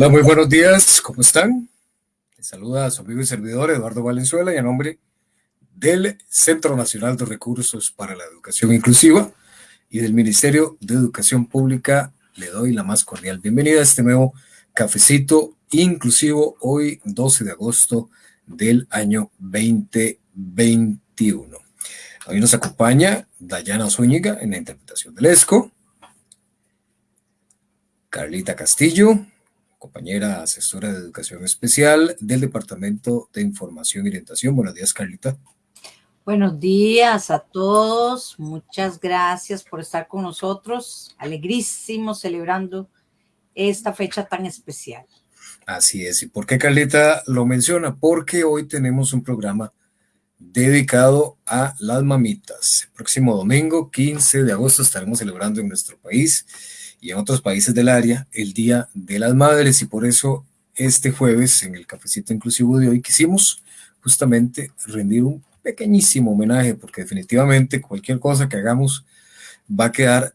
Hola, muy buenos días, ¿cómo están? Les saluda a su amigo y servidor Eduardo Valenzuela y a nombre del Centro Nacional de Recursos para la Educación Inclusiva y del Ministerio de Educación Pública le doy la más cordial bienvenida a este nuevo cafecito inclusivo hoy 12 de agosto del año 2021. Hoy nos acompaña Dayana Zúñiga en la interpretación del ESCO, Carlita Castillo, compañera asesora de educación especial del Departamento de Información y Orientación. Buenos días, Carlita. Buenos días a todos. Muchas gracias por estar con nosotros. Alegrísimo celebrando esta fecha tan especial. Así es. ¿Y por qué Carlita lo menciona? Porque hoy tenemos un programa dedicado a las mamitas. El próximo domingo, 15 de agosto, estaremos celebrando en nuestro país y en otros países del área el Día de las Madres y por eso este jueves en el cafecito inclusivo de hoy quisimos justamente rendir un pequeñísimo homenaje porque definitivamente cualquier cosa que hagamos va a quedar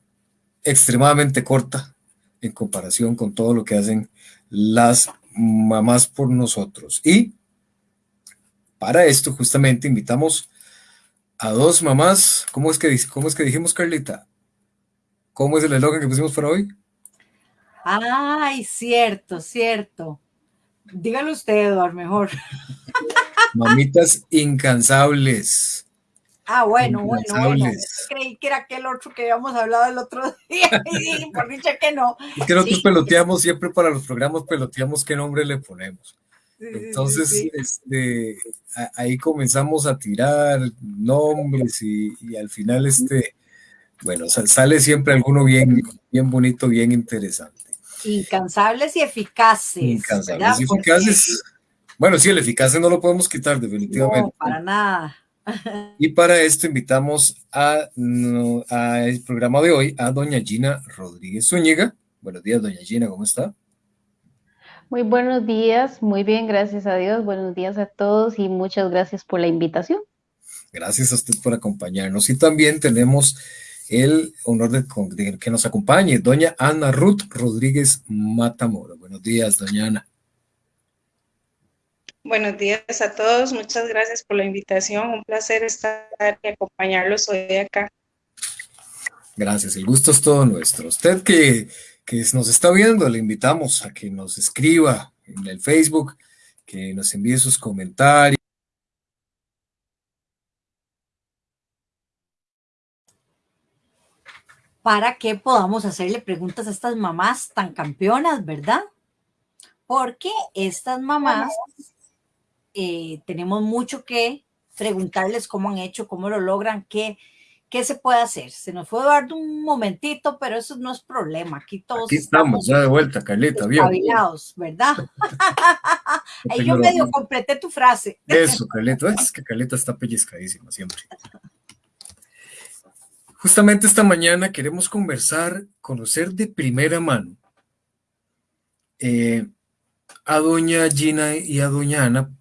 extremadamente corta en comparación con todo lo que hacen las mamás por nosotros. Y para esto justamente invitamos a dos mamás, ¿cómo es que, cómo es que dijimos Carlita? ¿Cómo es el eslogan que pusimos para hoy? Ay, cierto, cierto. Dígalo usted, Eduardo, mejor. Mamitas incansables. Ah, bueno, bueno, bueno. Creí que era aquel otro que habíamos hablado el otro día y por dicha que no. Es que nosotros peloteamos siempre para los programas, peloteamos qué nombre le ponemos. Entonces, este, ahí comenzamos a tirar nombres y, y al final, este, bueno, sale siempre alguno bien, bien bonito, bien interesante. Incansables y eficaces. Incansables y eficaces. Bueno, sí, el eficaz no lo podemos quitar definitivamente. No, para nada. Y para esto invitamos a, el programa de hoy a doña Gina Rodríguez Zúñiga. Buenos días, doña Gina, ¿cómo está? Muy buenos días, muy bien, gracias a Dios. Buenos días a todos y muchas gracias por la invitación. Gracias a usted por acompañarnos. Y también tenemos el honor de, que nos acompañe, doña Ana Ruth Rodríguez Matamora. Buenos días, doña Ana. Buenos días a todos, muchas gracias por la invitación, un placer estar y acompañarlos hoy acá. Gracias, el gusto es todo nuestro. Usted que, que nos está viendo, le invitamos a que nos escriba en el Facebook, que nos envíe sus comentarios. Para que podamos hacerle preguntas a estas mamás tan campeonas, ¿verdad? Porque estas mamás eh, tenemos mucho que preguntarles cómo han hecho, cómo lo logran, qué, qué se puede hacer. Se nos fue Eduardo un momentito, pero eso no es problema. Aquí todos Aquí estamos, ya de vuelta, Caleta, bien. ¿verdad? Ahí yo medio completé tu frase. Eso, Caleta, es que Caleta está pellizcadísima siempre. Justamente esta mañana queremos conversar, conocer de primera mano eh, a doña Gina y a doña Ana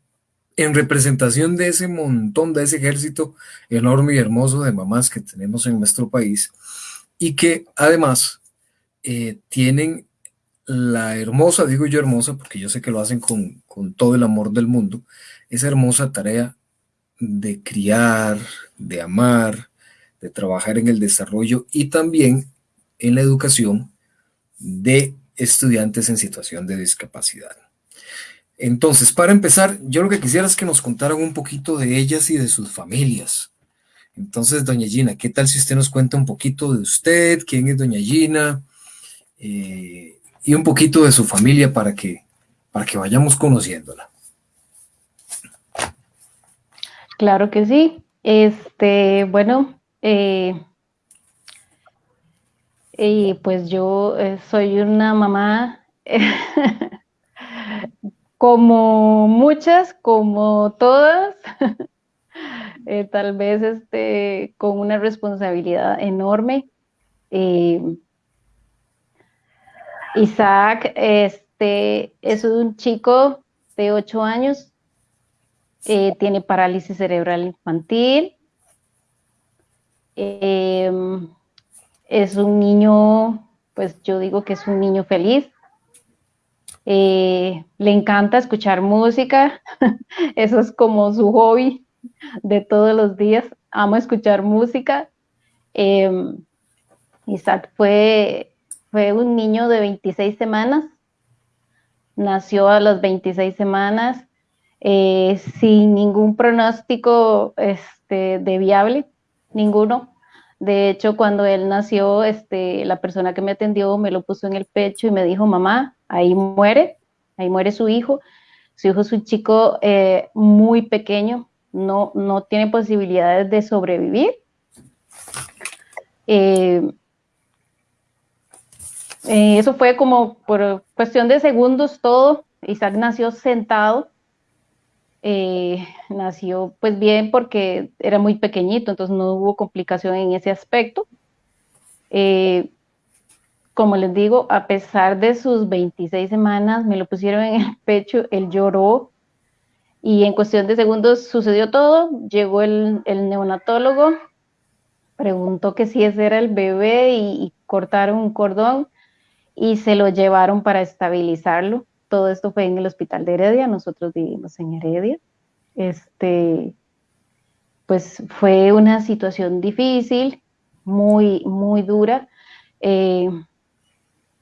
en representación de ese montón, de ese ejército enorme y hermoso de mamás que tenemos en nuestro país y que además eh, tienen la hermosa, digo yo hermosa, porque yo sé que lo hacen con, con todo el amor del mundo, esa hermosa tarea de criar, de amar, de trabajar en el desarrollo y también en la educación de estudiantes en situación de discapacidad. Entonces, para empezar, yo lo que quisiera es que nos contaran un poquito de ellas y de sus familias. Entonces, doña Gina, ¿qué tal si usted nos cuenta un poquito de usted, quién es doña Gina, eh, y un poquito de su familia para que, para que vayamos conociéndola? Claro que sí. Este, bueno, eh, y pues yo eh, soy una mamá como muchas, como todas, eh, tal vez este, con una responsabilidad enorme. Isaac este, es un chico de 8 años, tiene parálisis cerebral infantil, Em, es un niño, pues yo digo que es un niño feliz. Eh, le encanta escuchar música, eso es como su hobby de todos los días, amo escuchar música. Em, Isaac fue, fue un niño de 26 semanas, nació a las 26 semanas eh, sin ningún pronóstico este, de viable, ninguno. De hecho, cuando él nació, este, la persona que me atendió me lo puso en el pecho y me dijo, mamá, ahí muere, ahí muere su hijo. Su hijo es un chico eh, muy pequeño, no, no tiene posibilidades de sobrevivir. Eh, eso fue como por cuestión de segundos todo. Isaac nació sentado eh, nació pues bien porque era muy pequeñito, entonces no hubo complicación en ese aspecto. Eh, como les digo, a pesar de sus 26 semanas, me lo pusieron en el pecho, él lloró y en cuestión de segundos sucedió todo. Llegó el, neonatólogo, preguntó que si ese era el bebé y, y cortaron un cordón y se lo llevaron para estabilizarlo todo esto fue en el hospital de Heredia, nosotros vivimos en Heredia. Este, pues fue una situación difícil, muy, muy dura. Eh,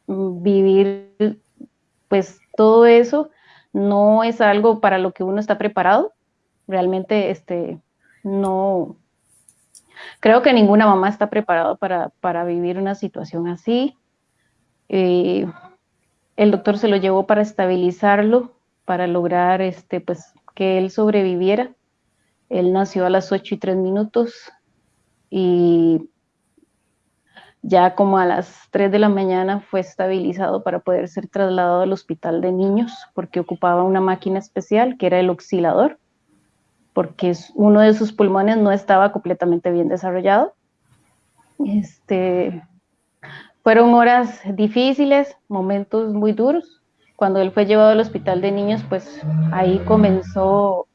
vivir, pues todo eso no es algo para lo que uno está preparado. Realmente, este, no, creo que ninguna mamá está preparada para, vivir una situación así. Eh, el doctor se lo llevó para estabilizarlo, para lograr este, pues, que él sobreviviera. Él nació a las 8 y 3 minutos y ya como a las 3 de la mañana fue estabilizado para poder ser trasladado al hospital de niños porque ocupaba una máquina especial que era el oscilador, porque uno de sus pulmones no estaba completamente bien desarrollado. Este, fueron horas difíciles, momentos muy duros. Cuando él fue llevado al hospital de niños, pues ahí comenzó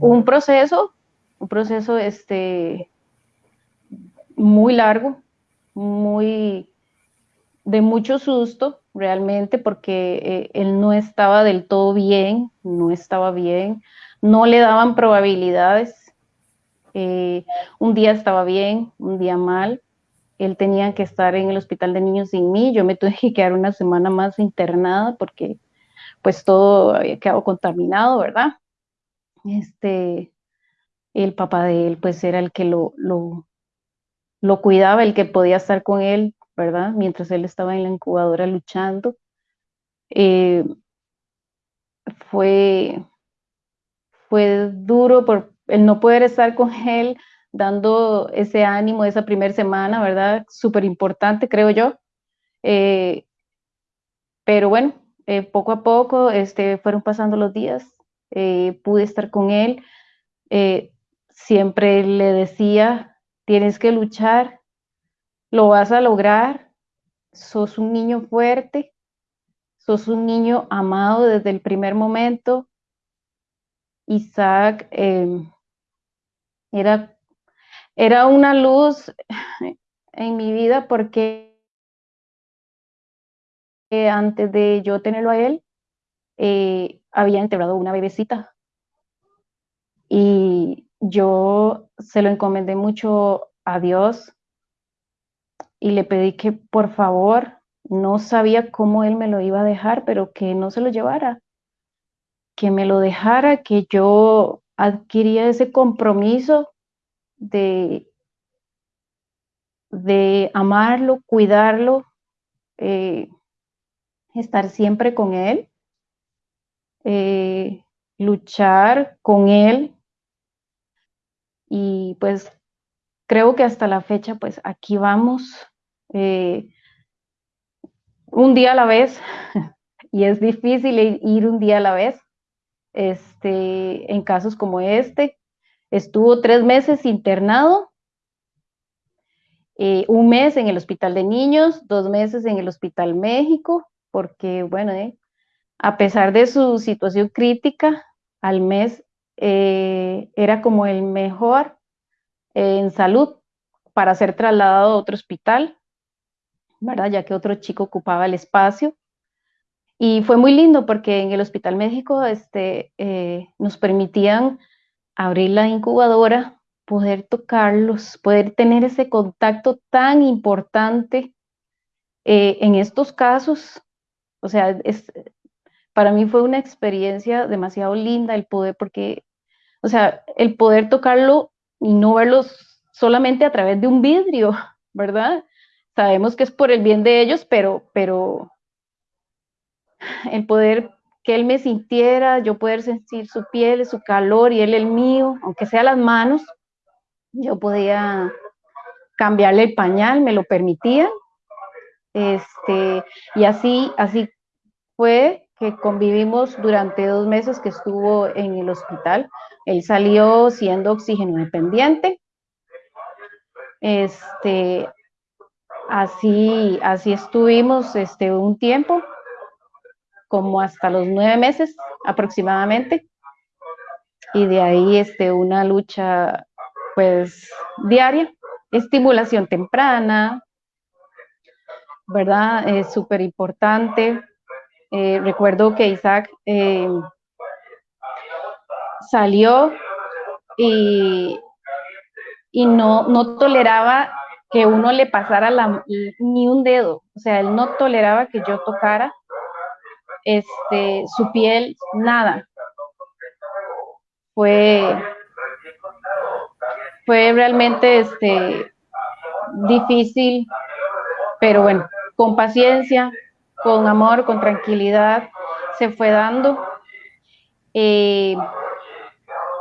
un proceso, un proceso este, muy largo, muy de mucho susto realmente porque eh, él no estaba del todo bien, no estaba bien, no le daban probabilidades. Eh, un día estaba bien, un día mal, él tenía que estar en el hospital de niños sin mí, yo me tuve que quedar una semana más internada porque pues todo había quedado contaminado, ¿verdad? Este, el papá de él pues era el que lo, lo, lo cuidaba, el que podía estar con él, ¿verdad? Mientras él estaba en la incubadora luchando. Eh, fue, fue duro por el no poder estar con él, dando ese ánimo esa primera semana, ¿verdad? Súper importante, creo yo. Eh, pero bueno, eh, poco a poco este, fueron pasando los días, eh, pude estar con él, siempre le decía, tienes que luchar, lo vas a lograr, sos un niño fuerte, sos un niño amado desde el primer momento. Isaac era era una luz en mi vida porque antes de yo tenerlo a él, eh, había enterrado una bebecita. Y yo se lo encomendé mucho a Dios y le pedí que por favor, no sabía cómo él me lo iba a dejar, pero que no se lo llevara, que me lo dejara, que yo adquiría ese compromiso de, de amarlo, cuidarlo, eh, estar siempre con él, eh, luchar con él. Y pues creo que hasta la fecha, pues aquí vamos, eh, un día a la vez, y es difícil ir un día a la vez, este, en casos como este, Estuvo tres meses internado, eh, un mes en el Hospital de Niños, dos meses en el Hospital México, porque, bueno, eh, a pesar de su situación crítica, al mes eh, era como el mejor en salud para ser trasladado a otro hospital, ¿verdad? Ya que otro chico ocupaba el espacio. Y fue muy lindo porque en el Hospital México este, nos permitían abrir la incubadora, poder tocarlos, poder tener ese contacto tan importante eh, en estos casos. O sea, es, para mí fue una experiencia demasiado linda el poder, porque, o sea, el poder tocarlo y no verlos solamente a través de un vidrio, ¿verdad? Sabemos que es por el bien de ellos, pero, pero el poder que él me sintiera, yo poder sentir su piel, su calor y él el mío, aunque sea las manos, yo podía cambiarle el pañal, me lo permitía. Este, y así, así fue que convivimos durante dos meses que estuvo en el hospital. Él salió siendo oxígeno dependiente. Este, así, así estuvimos este, un tiempo, como hasta los nueve meses aproximadamente. Y de ahí este, una lucha pues diaria, estimulación temprana, ¿verdad? Es súper importante. Eh, recuerdo que Isaac eh, salió y, y no, no toleraba que uno le pasara la, ni un dedo, o sea, él no toleraba que yo tocara este, su piel, nada. Fue, fue realmente este, difícil, pero bueno, con paciencia, con amor, con tranquilidad, se fue dando. Eh,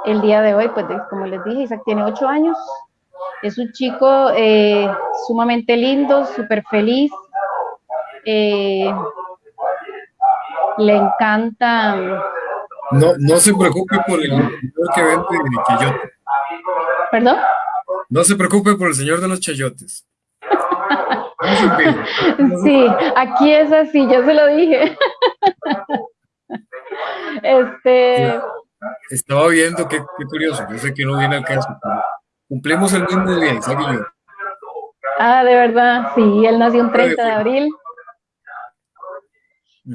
el día de hoy, pues como les dije, Isaac tiene ocho años, es un chico eh, sumamente lindo, súper feliz, eh, le encanta... No, no se preocupe por el señor que vende chayotes. ¿Perdón? No se preocupe por el señor de los chayotes. Sí, aquí es así, yo se lo dije. Este. Estaba viendo, qué, curioso, yo sé que no viene al caso, cumplimos el mismo día, Isaac y yo. Ah, de verdad, sí, él nació un 30 de abril.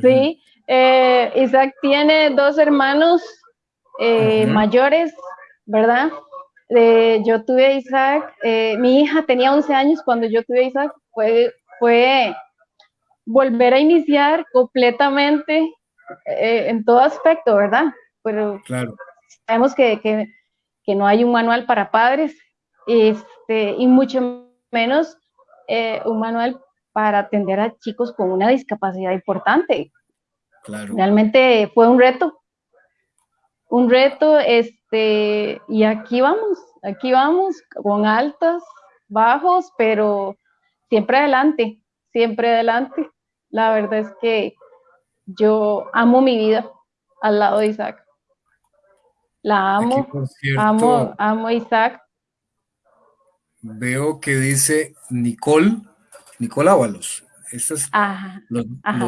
Sí, eh, Isaac tiene dos hermanos eh, mayores, ¿verdad? yo tuve a Isaac, eh, mi hija tenía 11 años cuando yo tuve a Isaac, fue, fue volver a iniciar completamente eh, en todo aspecto, ¿verdad? Pero claro. sabemos que, que, que, no hay un manual para padres este, y mucho menos eh, un manual para atender a chicos con una discapacidad importante. Claro. Realmente fue un reto, un reto, este, y aquí vamos, aquí vamos, con altos, bajos, pero siempre adelante, siempre adelante. La verdad es que yo amo mi vida al lado de Isaac. La amo, amo, amo a Isaac. Veo que dice Nicole, Nicole Ábalos. Los,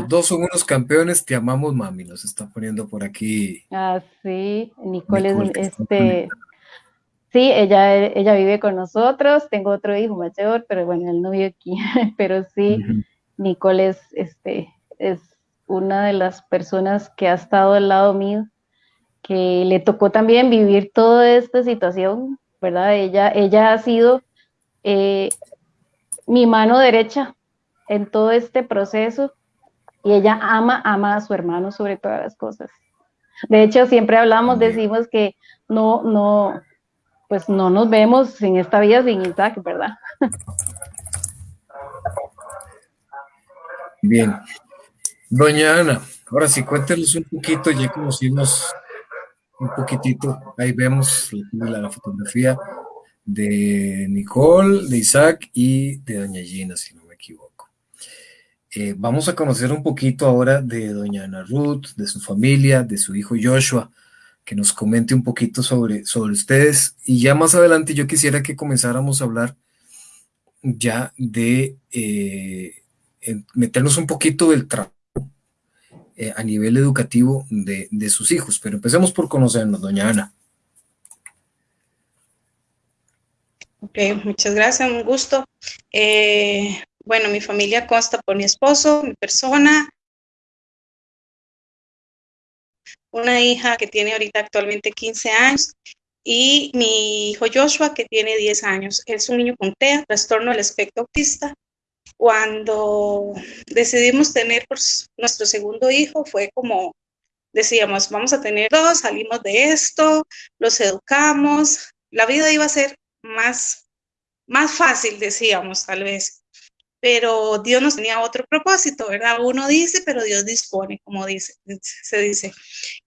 dos son unos campeones, te amamos, mami, nos está poniendo por aquí. Ah, sí, Nicole, es este, Sí, ella, ella vive con nosotros, tengo otro hijo mayor, pero bueno, él no vive aquí, pero sí, Nicole es, este, es una de las personas que ha estado al lado mío, que le tocó también vivir toda esta situación, ¿verdad? Ella, ella ha sido eh, mi mano derecha en todo este proceso y ella ama, ama a su hermano sobre todas las cosas. De hecho, siempre hablamos, decimos que no, no, pues no nos vemos en esta vida sin Isaac, ¿verdad? Bien. Doña Ana, ahora sí, cuéntenos un poquito, ya conocimos un poquitito, ahí vemos la, fotografía de Nicole, de Isaac y de Doña Gina, si no. Eh, vamos a conocer un poquito ahora de Doña Ana Ruth, de su familia, de su hijo Joshua, que nos comente un poquito sobre, sobre ustedes. Y ya más adelante yo quisiera que comenzáramos a hablar ya de eh, meternos un poquito del trabajo eh, a nivel educativo de, de, sus hijos. Pero empecemos por conocernos, doña Ana. Ok, muchas gracias, un gusto. Bueno, mi familia consta por mi esposo, mi persona, una hija que tiene ahorita actualmente 15 años y mi hijo Joshua que tiene 10 años. Es un niño con TEA, trastorno del espectro autista. Cuando decidimos tener pues, nuestro segundo hijo fue como decíamos, vamos a tener dos, salimos de esto, los educamos, la vida iba a ser más, más fácil, decíamos tal vez, pero Dios nos tenía otro propósito, ¿verdad? Uno dice, pero Dios dispone, como dice, se dice.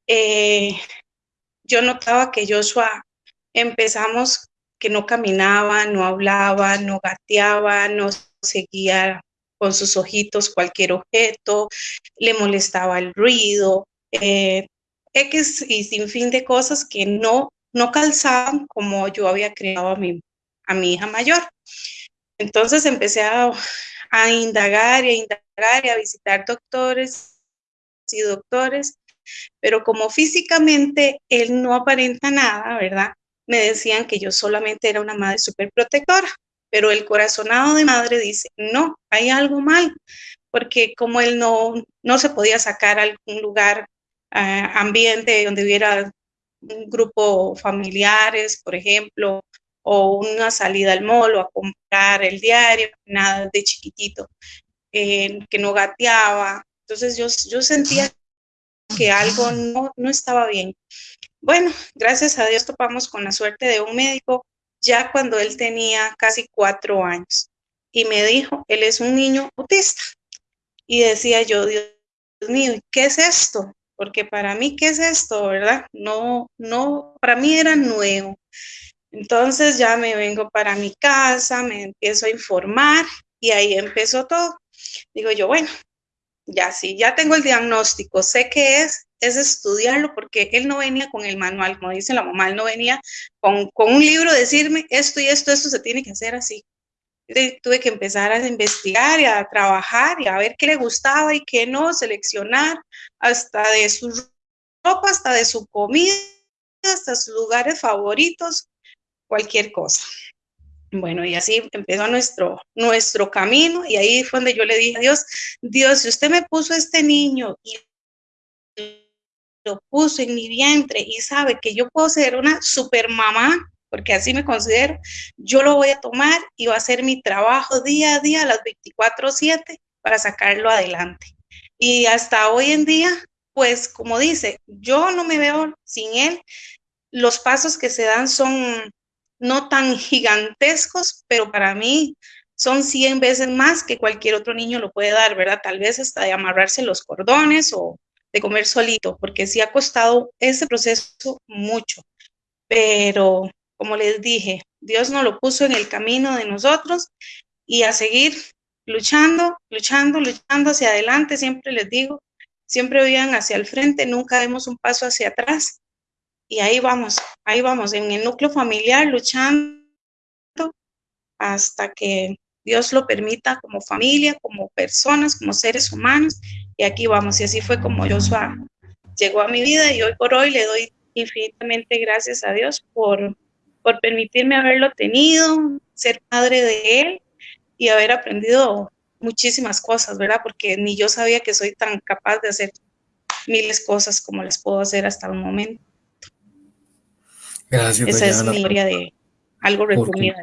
Eh, yo notaba que Joshua empezamos que no caminaba, no hablaba, no gateaba, no seguía con sus ojitos cualquier objeto, le molestaba el ruido, eh, X y sin fin de cosas que no, no calzaban como yo había creado a mi, a mi hija mayor. Entonces empecé a, indagar y a indagar y a visitar doctores y doctores, pero como físicamente él no aparenta nada, ¿verdad? Me decían que yo solamente era una madre súper protectora, pero el corazonado de madre dice, no, hay algo mal, porque como él no, no se podía sacar a algún lugar ambiente donde hubiera un grupo familiares, por ejemplo, o una salida al mall o a comprar el diario, nada de chiquitito, eh, que no gateaba. Entonces yo, yo sentía que algo no, no estaba bien. Bueno, gracias a Dios topamos con la suerte de un médico ya cuando él tenía casi cuatro años y me dijo, él es un niño autista. Y decía yo, Dios mío, ¿qué es esto? porque para mí, ¿qué es esto, verdad? No, no, para mí era nuevo. Entonces ya me vengo para mi casa, me empiezo a informar y ahí empezó todo. Digo yo, bueno, ya sí, ya tengo el diagnóstico, sé qué es, es estudiarlo porque él no venía con el manual, como dice la mamá, él no venía con, con un libro decirme esto y esto, esto se tiene que hacer así tuve que empezar a investigar y a trabajar y a ver qué le gustaba y qué no, seleccionar hasta de su ropa, hasta de su comida, hasta sus lugares favoritos, cualquier cosa. Bueno, y así empezó nuestro, nuestro camino y ahí fue donde yo le dije a Dios, Dios, si usted me puso este niño y lo puso en mi vientre y sabe que yo puedo ser una super mamá, porque así me considero, yo lo voy a tomar y va a ser mi trabajo día a día, a las 24/7, para sacarlo adelante. Y hasta hoy en día, pues como dice, yo no me veo sin él. Los pasos que se dan son no tan gigantescos, pero para mí son 100 veces más que cualquier otro niño lo puede dar, ¿verdad? Tal vez hasta de amarrarse los cordones o de comer solito, porque sí ha costado ese proceso mucho. Pero como les dije, Dios nos lo puso en el camino de nosotros y a seguir luchando, luchando, luchando hacia adelante, siempre les digo, siempre vayan hacia el frente, nunca demos un paso hacia atrás. Y ahí vamos, ahí vamos, en el núcleo familiar, luchando hasta que Dios lo permita como familia, como personas, como seres humanos. Y aquí vamos, y así fue como Joshua llegó a mi vida y hoy por hoy le doy infinitamente gracias a Dios por por permitirme haberlo tenido, ser padre de él y haber aprendido muchísimas cosas, ¿verdad? Porque ni yo sabía que soy tan capaz de hacer miles cosas como les puedo hacer hasta el momento. Gracias. Esa es mi historia de algo resumida.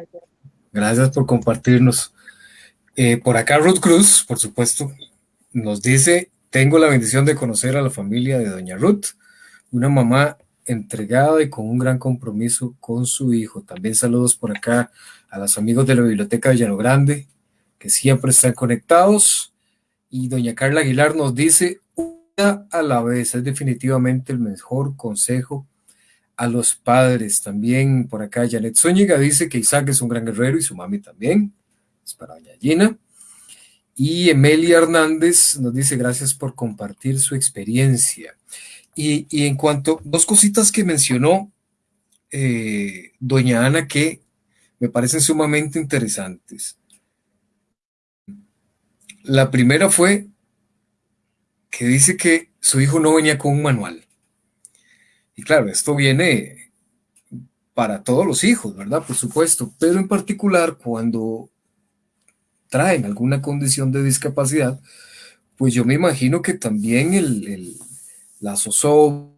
Gracias por compartirnos. Eh, por acá Ruth Cruz, por supuesto, nos dice, tengo la bendición de conocer a la familia de doña Ruth, una mamá entregada y con un gran compromiso con su hijo. También saludos por acá a los amigos de la Biblioteca de Llano Grande, que siempre están conectados. Y doña Carla Aguilar nos dice, una a la vez, es definitivamente el mejor consejo a los padres. También por acá Janet Zúñiga dice que Isaac es un gran guerrero y su mami también. Es para doña Gina. Y Emilia Hernández nos dice gracias por compartir su experiencia. Y, en cuanto, dos cositas que mencionó eh, doña Ana que me parecen sumamente interesantes. La primera fue que dice que su hijo no venía con un manual. Y claro, esto viene para todos los hijos, ¿verdad? Por supuesto, pero en particular cuando traen alguna condición de discapacidad, pues yo me imagino que también el, el la zozobra,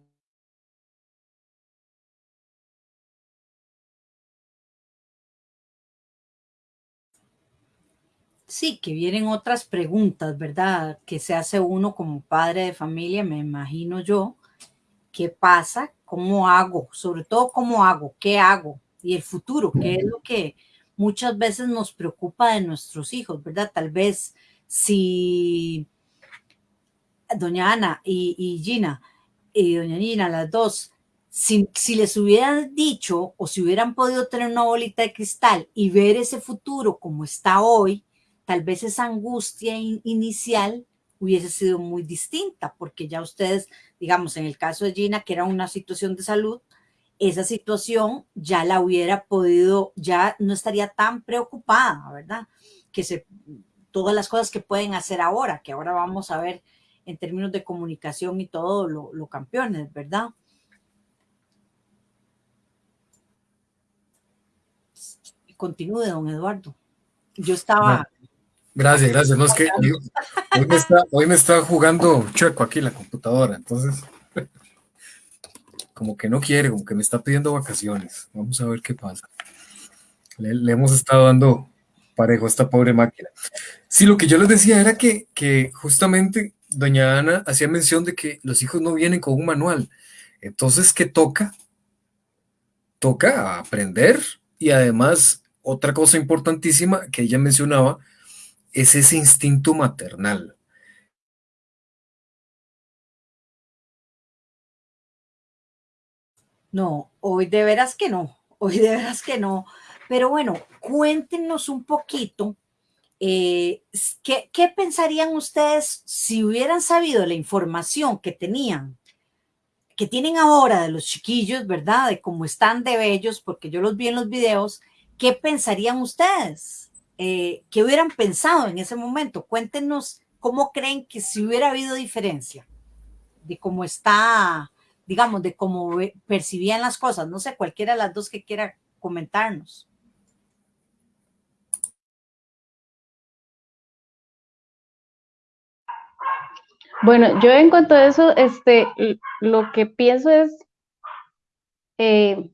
Sí, que vienen otras preguntas, ¿verdad? Que se hace uno como padre de familia, me imagino yo, ¿Qué pasa? ¿Cómo hago? Sobre todo, ¿cómo hago? ¿Qué hago? Y el futuro, ¿qué es lo que muchas veces nos preocupa de nuestros hijos, ¿verdad? Tal vez si doña Ana y, Gina, y doña Gina, las dos, si, les hubieran dicho o si hubieran podido tener una bolita de cristal y ver ese futuro como está hoy, tal vez esa angustia inicial hubiese sido muy distinta, porque ya ustedes, digamos, en el caso de Gina, que era una situación de salud, esa situación ya la hubiera podido, ya no estaría tan preocupada, ¿verdad? Que se, todas las cosas que pueden hacer ahora, que ahora vamos a ver en términos de comunicación y todo lo, campeones, ¿verdad? Continúe, don Eduardo. Yo estaba... Gracias, gracias. No es que hoy, me está, hoy me está jugando chueco aquí la computadora, entonces como que no quiere, como que me está pidiendo vacaciones. Vamos a ver qué pasa. Le, hemos estado dando parejo a esta pobre máquina. Sí, lo que yo les decía era que, que justamente doña Ana hacía mención de que los hijos no vienen con un manual. Entonces, ¿qué toca? Toca aprender y además otra cosa importantísima que ella mencionaba es ese instinto maternal. No, hoy de veras que no, hoy de veras que no. Pero bueno, cuéntenos un poquito, eh, ¿qué, ¿qué, pensarían ustedes si hubieran sabido la información que tenían, que tienen ahora de los chiquillos, ¿verdad? De cómo están de bellos, porque yo los vi en los videos, ¿qué pensarían ustedes? Eh, ¿Qué hubieran pensado en ese momento? Cuéntenos cómo creen que si hubiera habido diferencia de cómo está digamos, de cómo percibían las cosas. No sé, cualquiera de las dos que quiera comentarnos. Bueno, yo en cuanto a eso, este, lo que pienso es, eh,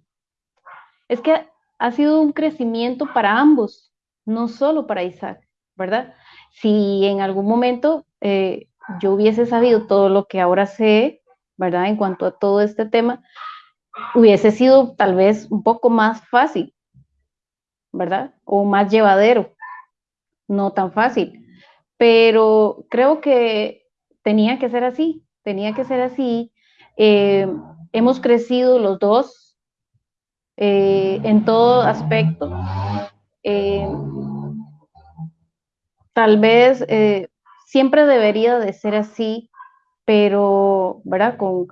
es que ha sido un crecimiento para ambos, no solo para Isaac, ¿verdad? Si en algún momento eh, yo hubiese sabido todo lo que ahora sé, ¿verdad? En cuanto a todo este tema, hubiese sido tal vez un poco más fácil, ¿verdad? O más llevadero, no tan fácil. Pero creo que tenía que ser así, tenía que ser así. Eh, hemos crecido los dos eh, en todo aspecto. Eh, tal vez siempre debería de ser así pero, ¿verdad? Con,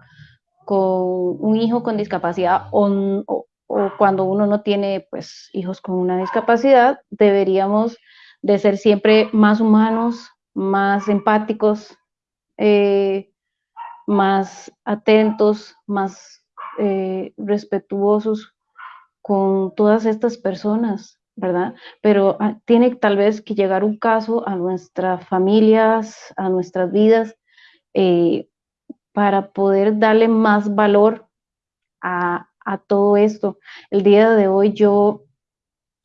un hijo con discapacidad o, cuando uno no tiene, pues, hijos con una discapacidad, deberíamos de ser siempre más humanos, más empáticos, eh, más atentos, más eh, respetuosos con todas estas personas, Pero ah, tiene tal vez que llegar un caso a nuestras familias, a nuestras vidas, eh, para poder darle más valor a, todo esto. El día de hoy yo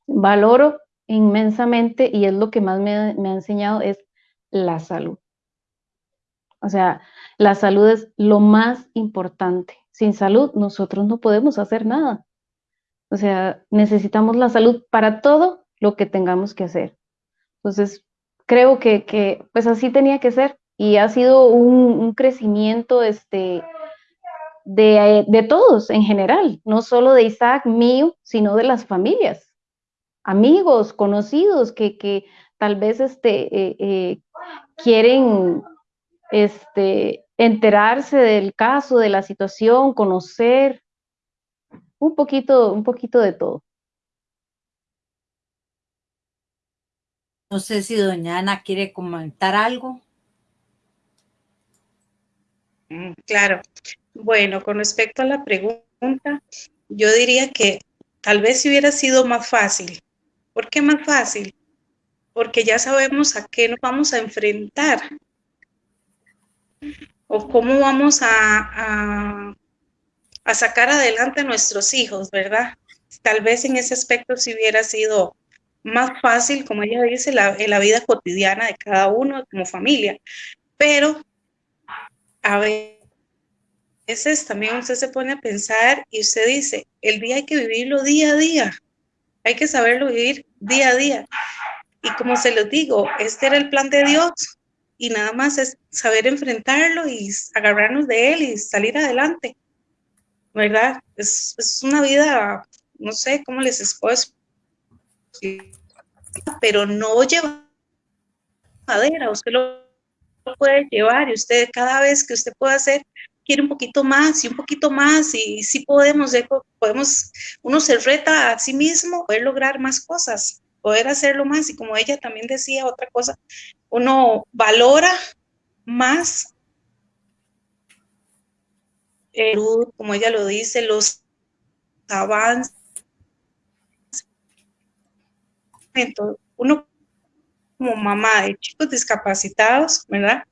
valoro inmensamente y es lo que más me, me ha enseñado es la salud. O sea, la salud es lo más importante. Sin salud nosotros no podemos hacer nada. O sea, necesitamos la salud para todo lo que tengamos que hacer. Entonces, creo que, pues así tenía que ser y ha sido un, crecimiento este, de, todos en general, no solo de Isaac mío, sino de las familias, amigos, conocidos que, tal vez este, eh, eh, quieren este, enterarse del caso, de la situación, conocer un poquito, un poquito de todo. No sé si doña Ana quiere comentar algo. Mm, claro. Bueno, con respecto a la pregunta, yo diría que tal vez si hubiera sido más fácil. ¿Por qué más fácil? Porque ya sabemos a qué nos vamos a enfrentar o cómo vamos a, a, sacar adelante a nuestros hijos, ¿verdad? Tal vez en ese aspecto si hubiera sido más fácil, como ella dice, la, en la vida cotidiana de cada uno como familia. Pero a veces también usted se pone a pensar y usted dice, el día hay que vivirlo día a día, hay que saberlo vivir día a día. Y como se lo digo, este era el plan de Dios y nada más es saber enfrentarlo y agarrarnos de él y salir adelante. ¿Verdad? Es, es una vida, no sé cómo les puedo pero no lleva madera, usted lo puede llevar y usted cada vez que usted pueda hacer quiere un poquito más y un poquito más y si podemos, podemos, uno se reta a sí mismo, poder lograr más cosas, poder hacerlo más y como ella también decía otra cosa, uno valora más, como ella lo dice, los avances. Uno como mamá de chicos discapacitados, ¿verdad?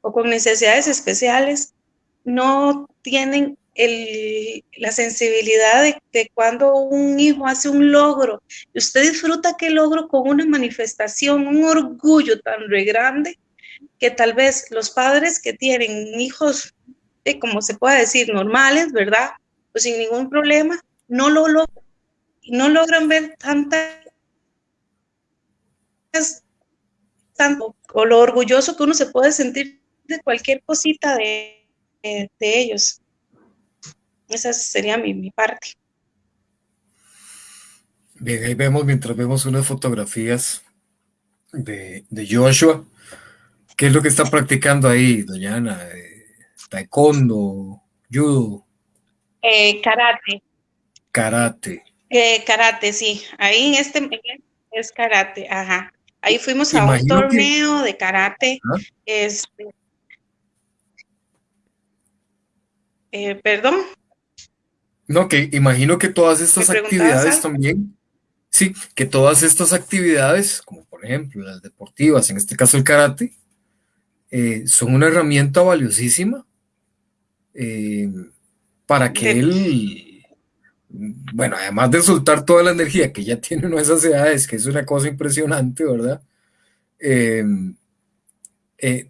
O con necesidades especiales, no tienen la sensibilidad de, cuando un hijo hace un logro y usted disfruta que logro con una manifestación, un orgullo tan re grande que tal vez los padres que tienen hijos, eh, como se puede decir, normales, ¿verdad? Pues sin ningún problema, no lo logran, ver tanto, o lo orgulloso que uno se puede sentir de cualquier cosita de, de ellos. Esa sería mi, parte. Bien, ahí vemos, mientras vemos unas fotografías de, Joshua, ¿qué es lo que está practicando ahí, doña Ana? Eh, taekwondo, judo. Eh, karate. Karate. Eh, karate, sí. Ahí en este es karate, ajá. Ahí fuimos a un torneo de karate. ¿Ah? Este, perdón. No, que imagino que todas estas actividades también, sí, que todas estas actividades, como por ejemplo las deportivas, en este caso el karate, eh, son una herramienta valiosísima eh, para que él, bueno, además de soltar toda la energía que ya tiene en esas edades, que es una cosa impresionante, ¿verdad? Eh,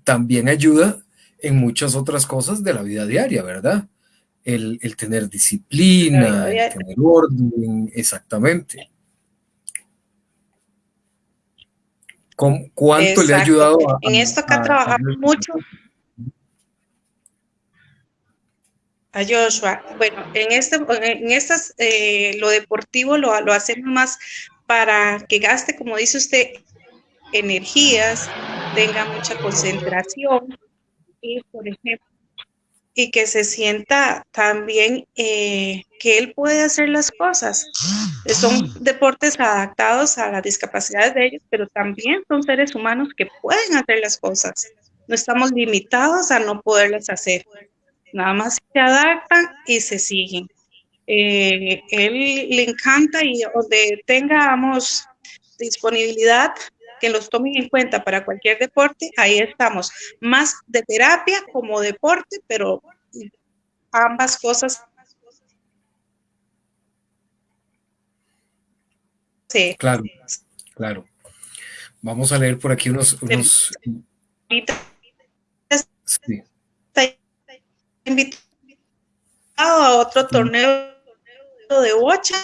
también ayuda en muchas otras cosas de la vida diaria, ¿verdad? el, tener disciplina, el tener orden, exactamente. ¿Cuánto le ha ayudado a, En esto acá trabajamos mucho. A Joshua. Bueno, en este, en estas, eh, lo deportivo lo, lo hacemos más para que gaste, como dice usted, energías, tenga mucha concentración. Y, por ejemplo, y que se sienta también eh, que él puede hacer las cosas. Son deportes adaptados a las discapacidades de ellos, pero también son seres humanos que pueden hacer las cosas. No estamos limitados a no poderlas hacer. Nada más se adaptan y se siguen. Eh, él le encanta y donde tengamos disponibilidad que los tomen en cuenta para cualquier deporte, ahí estamos. Más de terapia como deporte, pero ambas cosas. Sí. Claro, claro. Vamos a leer por aquí unos... unos... Sí. Invitado a otro torneo de bocha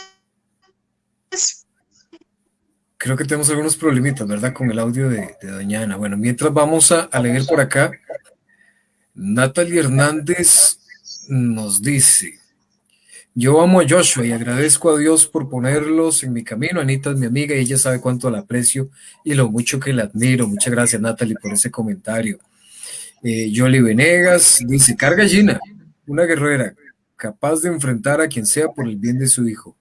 creo que tenemos algunos problemitas, ¿verdad? Con el audio de, Doña Ana. Bueno, mientras vamos a, leer por acá, Natalie Hernández nos dice, yo amo a Joshua y agradezco a Dios por ponerlos en mi camino. Anita es mi amiga y ella sabe cuánto la aprecio y lo mucho que la admiro. Muchas gracias, Natalie, por ese comentario. Eh, Yoli Venegas dice, carga Gina, una guerrera capaz de enfrentar a quien sea por el bien de su hijo.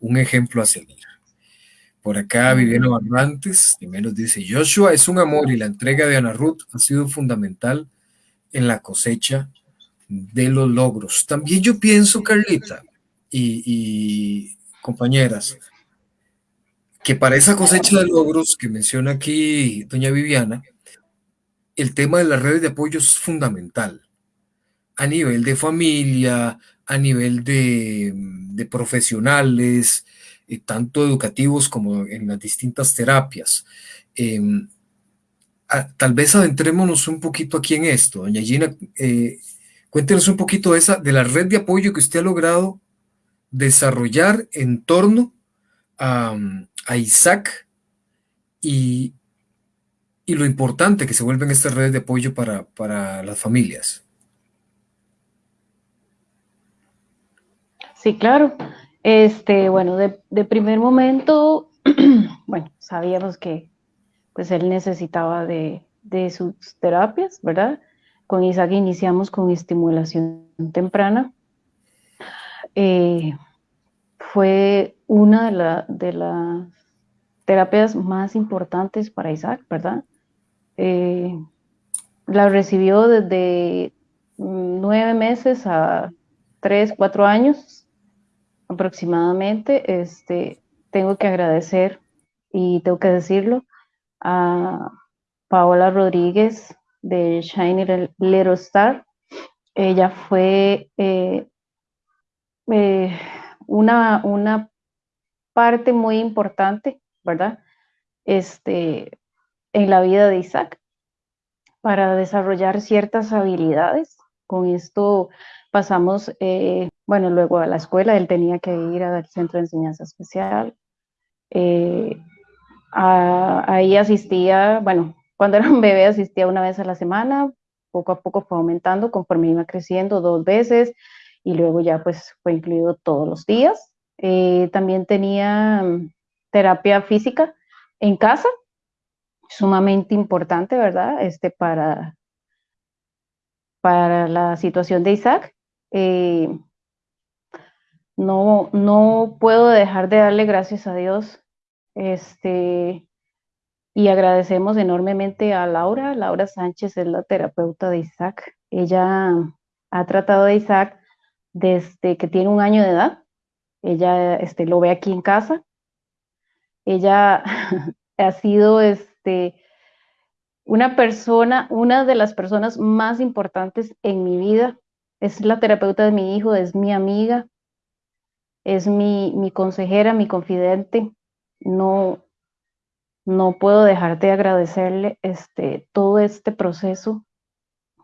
Un ejemplo a seguir. Por acá Viviana Barrantes también nos dice, Joshua es un amor y la entrega de Ana Ruth ha sido fundamental en la cosecha de los logros. También yo pienso, Carlita y, compañeras, que para esa cosecha de logros que menciona aquí doña Viviana, el tema de las redes de apoyo es fundamental a nivel de familia, a nivel de, de profesionales, eh, tanto educativos como en las distintas terapias. Em, tal vez adentrémonos un poquito aquí en esto. Doña Gina, eh, cuéntenos un poquito de, esa, de la red de apoyo que usted ha logrado desarrollar en torno a, Isaac y, y, lo importante que se vuelven estas redes de apoyo para, para las familias. Sí, claro. Este, bueno, de, primer momento, bueno, sabíamos que pues él necesitaba de, de sus terapias, ¿verdad? Con Isaac iniciamos con estimulación temprana. Eh, fue una de, de, las terapias más importantes para Isaac, ¿verdad? Eh, la recibió desde nueve meses a tres, cuatro años aproximadamente. Este, tengo que agradecer y tengo que decirlo a Paola Rodríguez de Shiny Little Star. Ella fue eh, eh, una, una parte muy importante, ¿verdad? Este, en la vida de Isaac para desarrollar ciertas habilidades. Con esto pasamos, eh, bueno, luego a la escuela, él tenía que ir al centro de enseñanza especial. ahí asistía, bueno, cuando era un bebé asistía una vez a la semana, poco a poco fue aumentando conforme iba creciendo dos veces y luego ya pues fue incluido todos los días. Eh, también tenía mm, terapia física en casa, sumamente importante, ¿verdad? Este, para, para la situación de Isaac. Eh, no, no puedo dejar de darle gracias a Dios este, y agradecemos enormemente a Laura. Laura Sánchez es la terapeuta de Isaac. Ella ha tratado de Isaac desde que tiene un año de edad. Ella este, lo ve aquí en casa. Ella ha sido este, una persona, una de las personas más importantes en mi vida. Es la terapeuta de mi hijo, es mi amiga, es mi, mi consejera, mi confidente. No, no puedo dejar de agradecerle este, todo este proceso,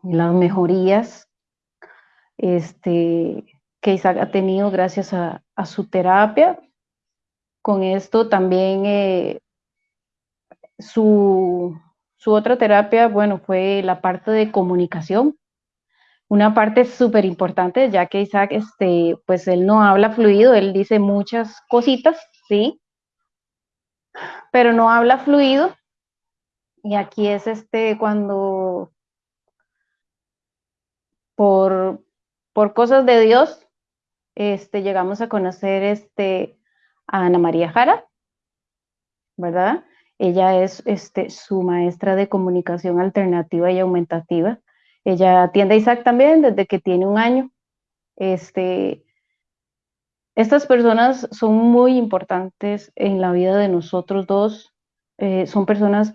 las mejorías este, que Isaac ha tenido gracias a, su terapia. Con esto también eh, su, su, otra terapia, bueno, fue la parte de comunicación. Una parte súper importante, ya que Isaac, este, pues él no habla fluido, él dice muchas cositas, ¿sí? pero no habla fluido. Y aquí es este cuando por, por cosas de Dios este, llegamos a conocer este, a Ana María Jara, ¿verdad? Ella es este, su maestra de comunicación alternativa y aumentativa. Ella atiende a Isaac también desde que tiene un año. Este, estas personas son muy importantes en la vida de nosotros dos. Eh, son personas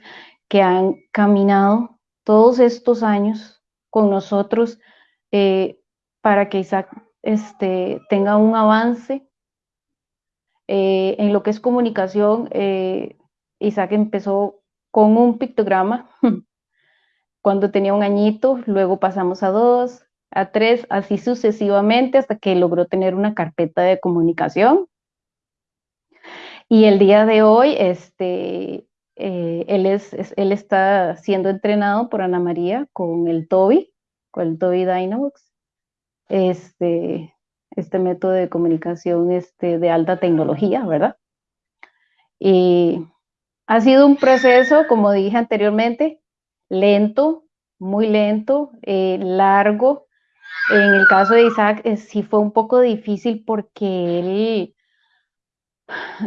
que han caminado todos estos años con nosotros eh, para que Isaac este, tenga un avance eh, en lo que es comunicación. Isaac empezó con un pictograma cuando tenía un añito, luego pasamos a dos, a tres, así sucesivamente hasta que logró tener una carpeta de comunicación. Y el día de hoy, este, eh, él, es, él está siendo entrenado por Ana María con el Toby, con el Toby Dynavox, este, este método de comunicación este, de alta tecnología, ¿verdad? Y ha sido un proceso, como dije anteriormente, lento, muy lento, eh, largo, en el caso de Isaac eh, sí fue un poco difícil porque él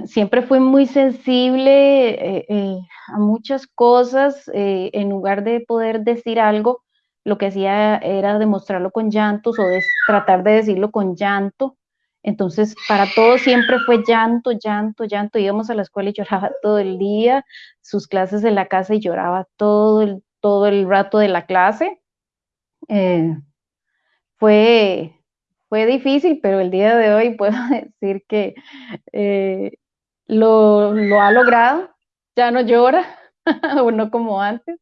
siempre fue muy sensible eh, a muchas cosas. en lugar de poder decir algo, lo que hacía era demostrarlo con llantos o tratar de decirlo con llanto. Entonces, para todos siempre fue llanto, llanto, llanto. Íbamos a la escuela y lloraba todo el día, sus clases en la casa y lloraba todo el, todo el rato de la clase fue, fue difícil, pero el día de hoy puedo decir que eh, lo, lo ha logrado, ya no llora, o no como antes.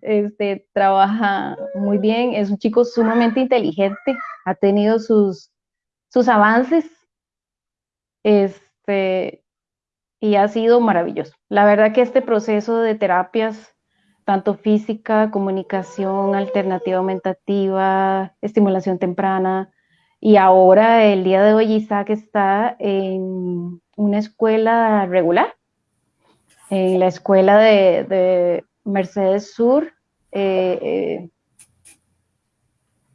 Este, trabaja muy bien, es un chico sumamente inteligente, ha tenido sus, sus avances, este, y ha sido maravilloso. La verdad que este proceso de terapias, tanto física, comunicación, alternativa aumentativa, estimulación temprana, y ahora el día de hoy Isaac está en una escuela regular, en la escuela de, Mercedes Sur, eh, eh,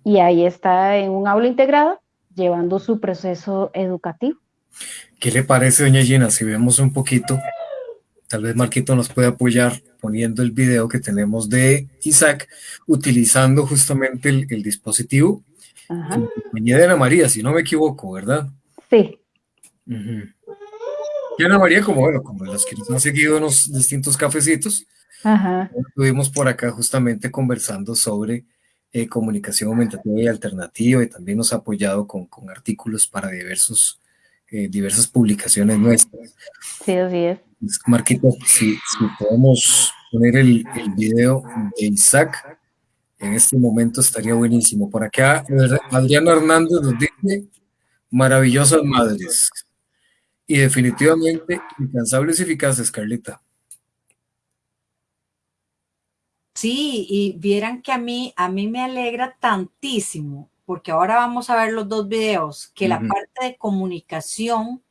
y ahí está en un aula integrada, llevando su proceso educativo. ¿Qué le parece, doña Gina, si vemos un poquito? Tal vez Marquito nos puede apoyar poniendo el video que tenemos de Isaac, utilizando justamente el, dispositivo Ajá. de Ana María, si no me equivoco, ¿verdad? Sí. Y Ana María, como bueno, como las que nos han seguido en los distintos cafecitos, estuvimos por acá justamente conversando sobre eh, comunicación aumentativa y alternativa y también nos ha apoyado con, con artículos para diversos, eh, diversas publicaciones nuestras. Sí, así es. Marquito, si, si podemos poner el, el, video de Isaac, en este momento estaría buenísimo. Por acá, Adriana Hernández nos dice, maravillosas madres. Y definitivamente incansables y eficaces, Carlita. Sí, y vieran que a mí, a mí me alegra tantísimo, porque ahora vamos a ver los dos videos, que la parte de comunicación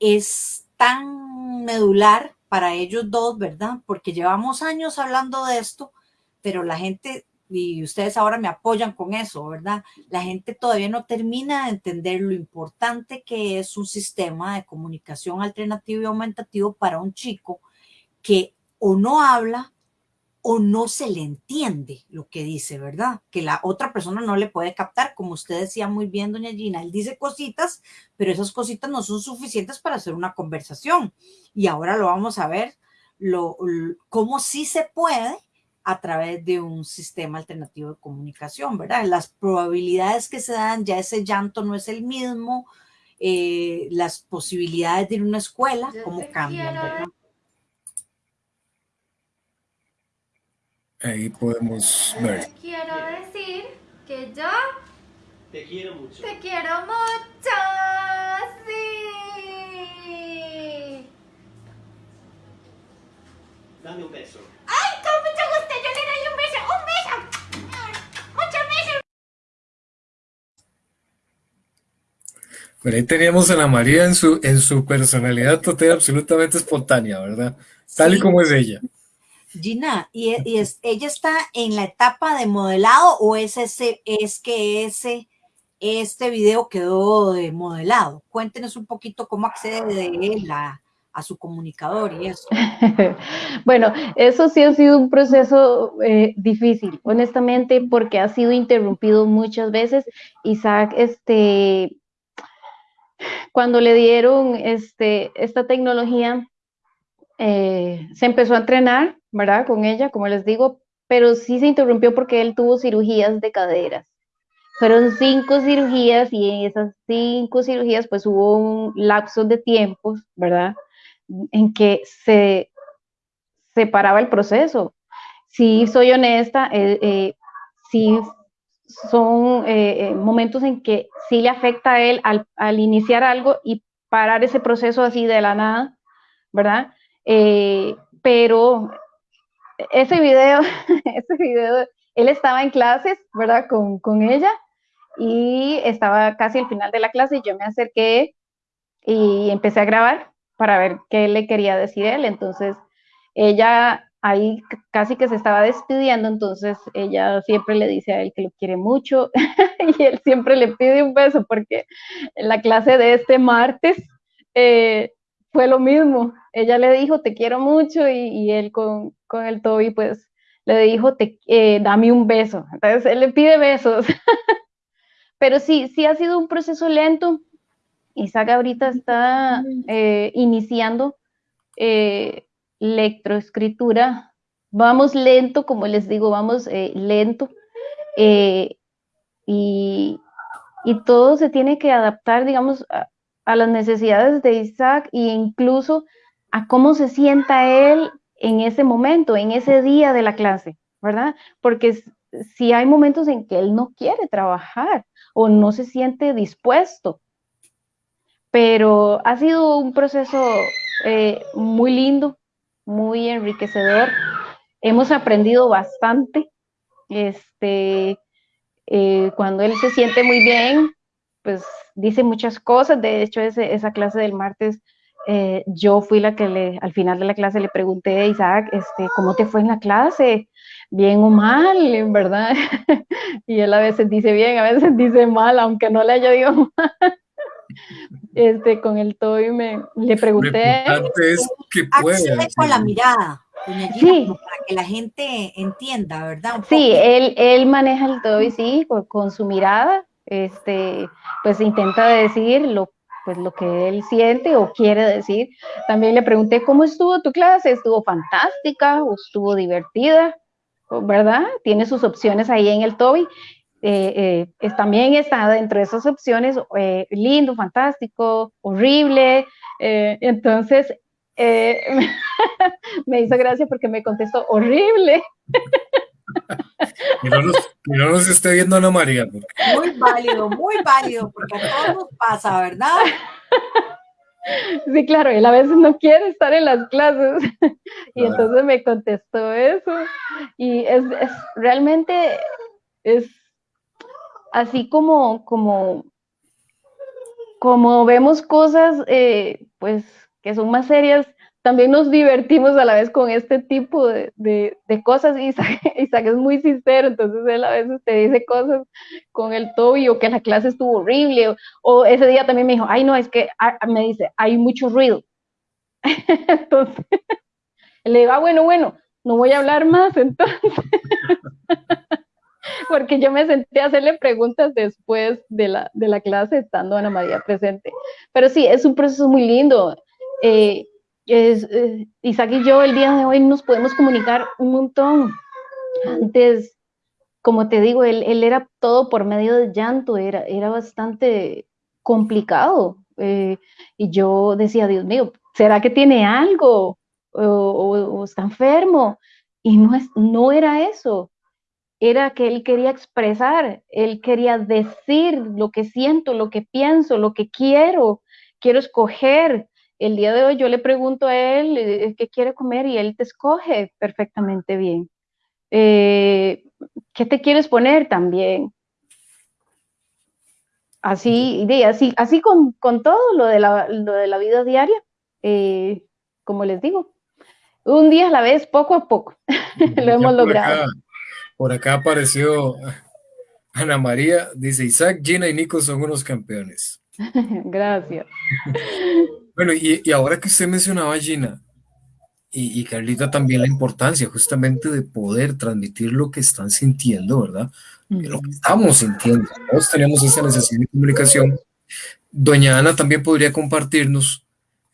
es tan medular para ellos dos, ¿verdad? Porque llevamos años hablando de esto, pero la gente y ustedes ahora me apoyan con eso, ¿verdad? La gente todavía no termina de entender lo importante que es un sistema de comunicación alternativo y aumentativo para un chico que o no habla o no se le entiende lo que dice, ¿verdad? Que la otra persona no le puede captar, como usted decía muy bien, doña Gina, él dice cositas, pero esas cositas no son suficientes para hacer una conversación. Y ahora lo vamos a ver, lo, cómo sí se puede a través de un sistema alternativo de comunicación, ¿verdad? Las probabilidades que se dan, ya ese llanto no es el mismo, eh, las posibilidades de ir a una escuela, cómo cambian, ¿verdad? Ahí podemos ver. Quiero decir que yo te quiero mucho. Te quiero mucho. Sí. Dame un beso. Pero ahí teníamos a la María en su, en su personalidad total absolutamente espontánea, ¿verdad? Tal y como es ella. Gina, ¿y, es, ella está en la etapa de modelado o es, ese, es que ese, este video quedó de modelado? Cuéntenos un poquito cómo accede de él a, a su comunicador y eso. bueno, eso sí ha sido un proceso eh, difícil, honestamente, porque ha sido interrumpido muchas veces. Isaac, este, cuando le dieron este, esta tecnología, eh, se empezó a entrenar, ¿verdad? Con ella, como les digo, pero sí se interrumpió porque él tuvo cirugías de caderas. Fueron cinco cirugías y en esas cinco cirugías pues hubo un lapso de tiempos, ¿verdad? En que se separaba el proceso. Si soy honesta, eh, eh, sí son eh, momentos en que sí le afecta a él al, iniciar algo y parar ese proceso así de la nada, ¿verdad? Eh, pero ese video, ese video, él estaba en clases, ¿verdad? Con, con ella y estaba casi al final de la clase y yo me acerqué y empecé a grabar para ver qué le quería decir él. Entonces, ella ahí casi que se estaba despidiendo, entonces ella siempre le dice a él que lo quiere mucho y él siempre le pide un beso porque en la clase de este martes eh, fue lo mismo. Ella le dijo te quiero mucho y, él con, el Toby pues le dijo te, eh, dame un beso. Entonces él le pide besos. Pero sí, sí ha sido un proceso lento. Isaac ahorita está eh, iniciando lectroescritura, vamos lento, como les digo, vamos eh, lento. Eh, y, todo se tiene que adaptar, digamos, a, a las necesidades de Isaac e incluso a cómo se sienta él en ese momento, en ese día de la clase, ¿verdad? Porque si hay momentos en que él no quiere trabajar o no se siente dispuesto, pero ha sido un proceso eh, muy lindo, muy enriquecedor. Hemos aprendido bastante. Este, eh, cuando él se siente muy bien, pues dice muchas cosas. De hecho, esa clase del martes, eh, yo fui la que le, al final de la clase le pregunté a Isaac, este, ¿cómo te fue en la clase? ¿Bien o mal? ¿Verdad? y él a veces dice bien, a veces dice mal, aunque no le haya dicho mal. Este, con el Toy me le pregunté. Es que pueda, con la mirada. sí. para que la gente entienda, ¿verdad? sí, él, él maneja el Toy, sí, con su mirada, este, pues intenta decir lo, pues lo que él siente o quiere decir. También le pregunté, ¿cómo estuvo tu clase? ¿Estuvo fantástica estuvo divertida? ¿Verdad? Tiene sus opciones ahí en el Toby. Eh, eh, también está dentro de esas opciones eh, lindo, fantástico, horrible. entonces, me hizo gracia porque me contestó horrible. Que no, nos, esté viendo Ana María. Muy válido, muy válido, porque a todos nos pasa, ¿verdad? Sí, claro, él a veces no quiere estar en las clases y entonces me contestó eso y es, es, realmente es así como, como, como vemos cosas eh, pues que son más serias, también nos divertimos a la vez con este tipo de, de, cosas. Isaac, Isaac, es muy sincero, entonces él a veces te dice cosas con el Toby o que la clase estuvo horrible, o, ese día también me dijo, ay no, es que ah, me dice, hay mucho ruido. entonces, le digo, ah, bueno, bueno, no voy a hablar más entonces. Porque yo me senté a hacerle preguntas después de la, de la clase estando Ana María presente. Pero sí, es un proceso muy lindo. Eh, es, eh, Isaac y yo el día de hoy nos podemos comunicar un montón. Antes, como te digo, él, él era todo por medio de llanto, era, era bastante complicado. Eh, y yo decía, Dios mío, ¿será que tiene algo? O, o, está enfermo. Y no, es, no era eso. Era que él quería expresar, él quería decir lo que siento, lo que pienso, lo que quiero, quiero escoger, el día de hoy yo le pregunto a él eh, qué quiere comer y él te escoge perfectamente bien. Eh, ¿Qué te quieres poner también? Así, así, así con, todo lo de, la, de la vida diaria, eh, como les digo, un día a la vez, poco a poco, lo hemos logrado. por acá apareció Ana María, dice Isaac, Gina y Nico son unos campeones. Gracias. Bueno, y, ahora que usted mencionaba, Gina, y, Carlita también la importancia justamente de poder transmitir lo que están sintiendo, ¿verdad? Lo que estamos sintiendo. Todos tenemos esa necesidad de comunicación. Doña Ana también podría compartirnos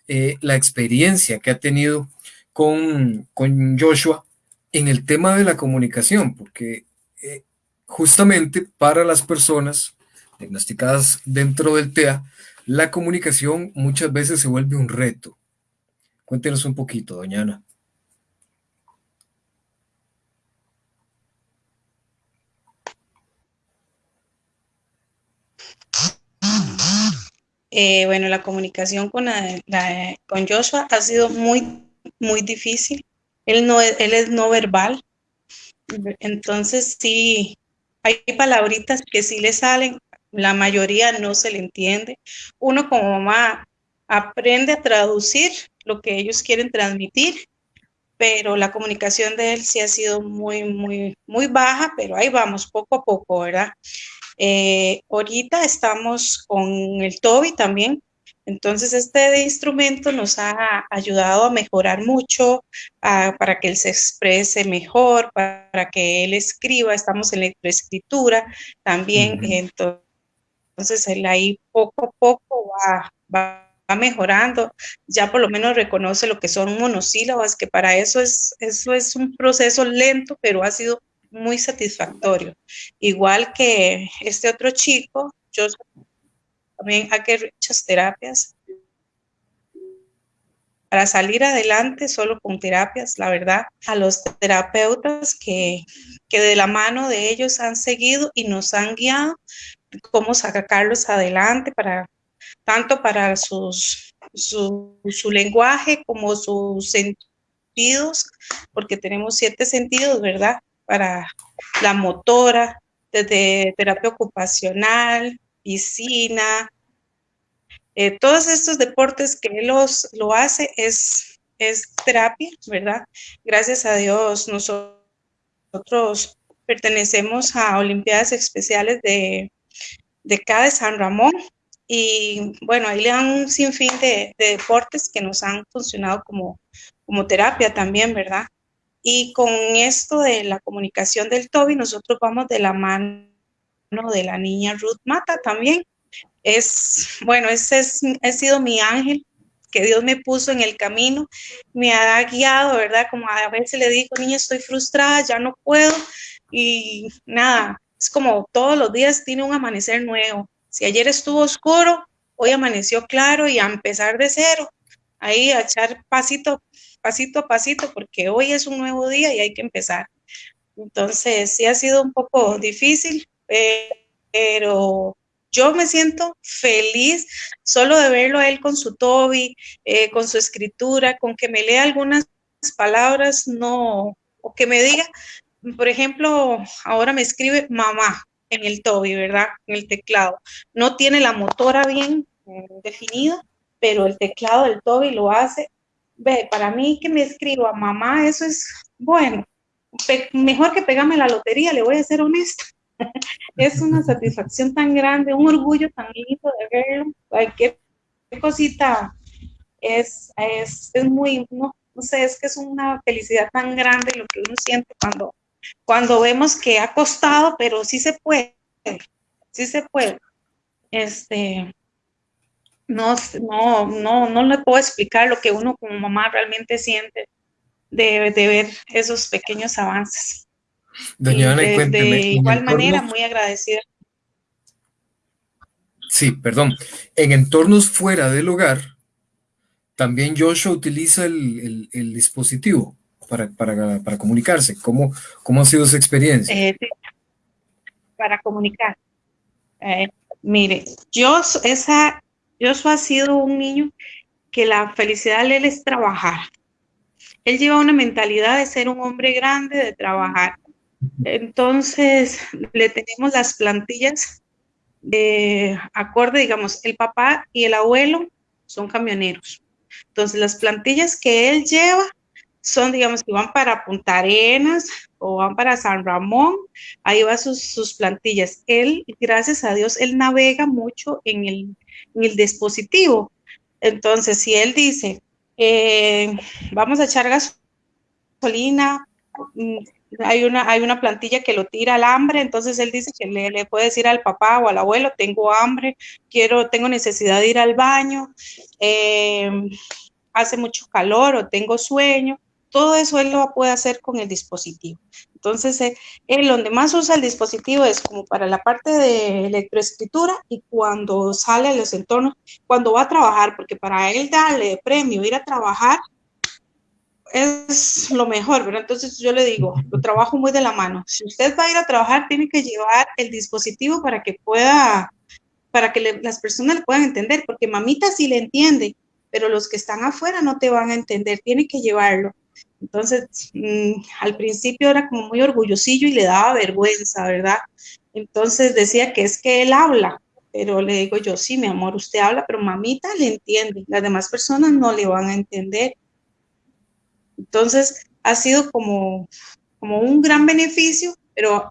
eh, la experiencia que ha tenido con, con, Joshua en el tema de la comunicación, porque eh, justamente para las personas diagnosticadas dentro del TEA, la comunicación muchas veces se vuelve un reto. Cuéntenos un poquito, doña Ana. Eh, bueno, la comunicación con, con Joshua ha sido muy, muy difícil. Él, no, él es no verbal. Entonces, sí, hay palabritas que sí le salen, la mayoría no se le entiende. Uno como mamá aprende a traducir lo que ellos quieren transmitir, pero la comunicación de él sí ha sido muy, muy, muy baja, pero ahí vamos, poco a poco, ¿verdad? Eh, ahorita estamos con el Toby también, entonces este instrumento nos ha ayudado a mejorar mucho, para que él se exprese mejor, para, que él escriba, estamos en la escritura también, entonces entonces él ahí poco a poco va, mejorando, ya por lo menos reconoce lo que son monosílabas, que para eso es, eso es un proceso lento, pero ha sido muy satisfactorio. Igual que este otro chico, yo también que muchas terapias. Para salir adelante solo con terapias, la verdad, a los terapeutas que, que de la mano de ellos han seguido y nos han guiado cómo sacarlos adelante para tanto para su, su lenguaje como sus sentidos, porque tenemos siete sentidos, ¿verdad? Para la motora, desde terapia ocupacional, piscina, eh, todos estos deportes que los, lo hace es, es terapia, ¿verdad? Gracias a Dios nosotros pertenecemos a Olimpiadas Especiales de, de CADE San Ramón y bueno, ahí le dan un sinfín de, de deportes que nos han funcionado como, como terapia también, ¿verdad? Y con esto de la comunicación del Toby, nosotros vamos de la mano de la niña Ruth Mata también, es, bueno, ese es, ha sido mi ángel que Dios me puso en el camino, me ha guiado, ¿verdad? Como a veces le digo, niña, estoy frustrada, ya no puedo, y nada, es como todos los días tiene un amanecer nuevo. Si ayer estuvo oscuro, hoy amaneció claro y a empezar de cero, ahí a echar pasito, pasito a pasito, porque hoy es un nuevo día y hay que empezar. Entonces, sí ha sido un poco difícil, pero yo me siento feliz solo de verlo a él con su Toby, eh, con su escritura, con que me lea algunas palabras, no, o que me diga, por ejemplo, ahora me escribe mamá en el Toby, ¿verdad? En el teclado. No tiene la motora bien eh, definida, pero el teclado del Toby lo hace. Ve, para mí que me escriba mamá, eso es bueno. mejor que pegarme la lotería, le voy a ser honesta es una satisfacción tan grande, un orgullo tan lindo de verlo. Cualquier cosita es, es, es muy, no, no, sé, es que es una felicidad tan grande lo que uno siente cuando, cuando vemos que ha costado, pero sí se puede, sí se puede. Este, no, no, no, no le puedo explicar lo que uno como mamá realmente siente de, de ver esos pequeños avances. Doña Ana, de, cuénteme. De igual manera, muy agradecida. Sí, perdón. En entornos fuera del hogar, también Joshua utiliza el, el, el dispositivo para, para, para, comunicarse. ¿Cómo, ¿Cómo ha sido su experiencia? Eh, para comunicar. Eh, mire, yo, esa, Joshua ha sido un niño que la felicidad de él es trabajar. Él lleva una mentalidad de ser un hombre grande, de trabajar. Entonces, le tenemos las plantillas de acorde, digamos, el papá y el abuelo son camioneros. Entonces, las plantillas que él lleva son, digamos, que van para Punta Arenas o van para San Ramón, ahí va sus, sus plantillas. Él, gracias a Dios, él navega mucho en el, el dispositivo. Entonces, si él dice, eh, vamos a echar gasolina, mm, hay una, hay una plantilla que lo tira al hambre, entonces él dice que le, le, puede decir al papá o al abuelo, tengo hambre, quiero, tengo necesidad de ir al baño, eh, hace mucho calor o tengo sueño, todo eso él lo puede hacer con el dispositivo. Entonces, eh, él donde más usa el dispositivo es como para la parte de electroescritura y cuando sale a los entornos, cuando va a trabajar, porque para él darle premio, ir a trabajar, es lo mejor, ¿verdad? Entonces yo le digo, lo trabajo muy de la mano. Si usted va a ir a trabajar, tiene que llevar el dispositivo para que pueda, para que las personas le puedan entender, porque mamita sí le entiende, pero los que están afuera no te van a entender, tiene que llevarlo. Entonces, mmm, al principio era como muy orgullosillo y le daba vergüenza, ¿verdad? Entonces decía que es que él habla, pero le digo yo, sí, mi amor, usted habla, pero mamita le entiende, las demás personas no le van a entender. Entonces, ha sido como, como un gran beneficio, pero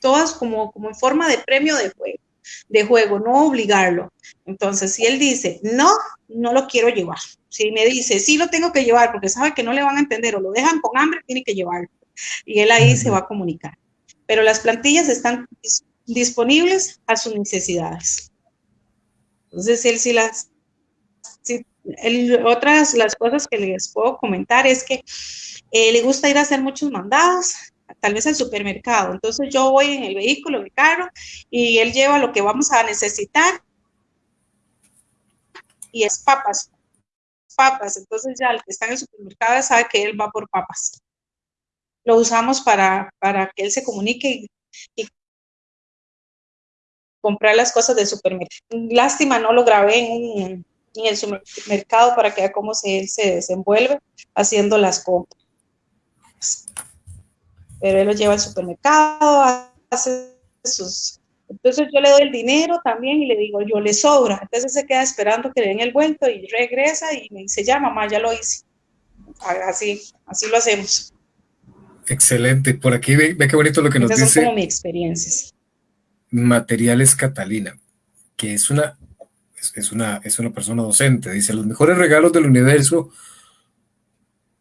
todas como, como en forma de premio de juego, de juego, no obligarlo. Entonces, si él dice, no, no lo quiero llevar. Si me dice, sí lo tengo que llevar porque sabe que no le van a entender o lo dejan con hambre, tiene que llevarlo. Y él ahí se va a comunicar. Pero las plantillas están disponibles a sus necesidades. Entonces, él sí las, sí otras las cosas que les puedo comentar es que eh, le gusta ir a hacer muchos mandados, tal vez al supermercado. Entonces yo voy en el vehículo, en carro, y él lleva lo que vamos a necesitar y es papas, papas. Entonces ya el que está en el supermercado sabe que él va por papas. Lo usamos para, para que él se comunique y, y comprar las cosas del supermercado. Lástima, no lo grabé en, un- en el supermercado para que vea cómo se, él se desenvuelve haciendo las compras. Pero él lo lleva al supermercado, hace sus... Entonces yo le doy el dinero también y le digo, yo le sobra. Entonces se queda esperando que le den el vuelto y regresa y me dice, ya mamá, ya lo hice. Así, así lo hacemos. Excelente. Por aquí ve, ve qué bonito lo que nos Esas son como dice mis experiencias. Materiales Catalina, que es una, es una, es una persona docente. Dice, los mejores regalos del universo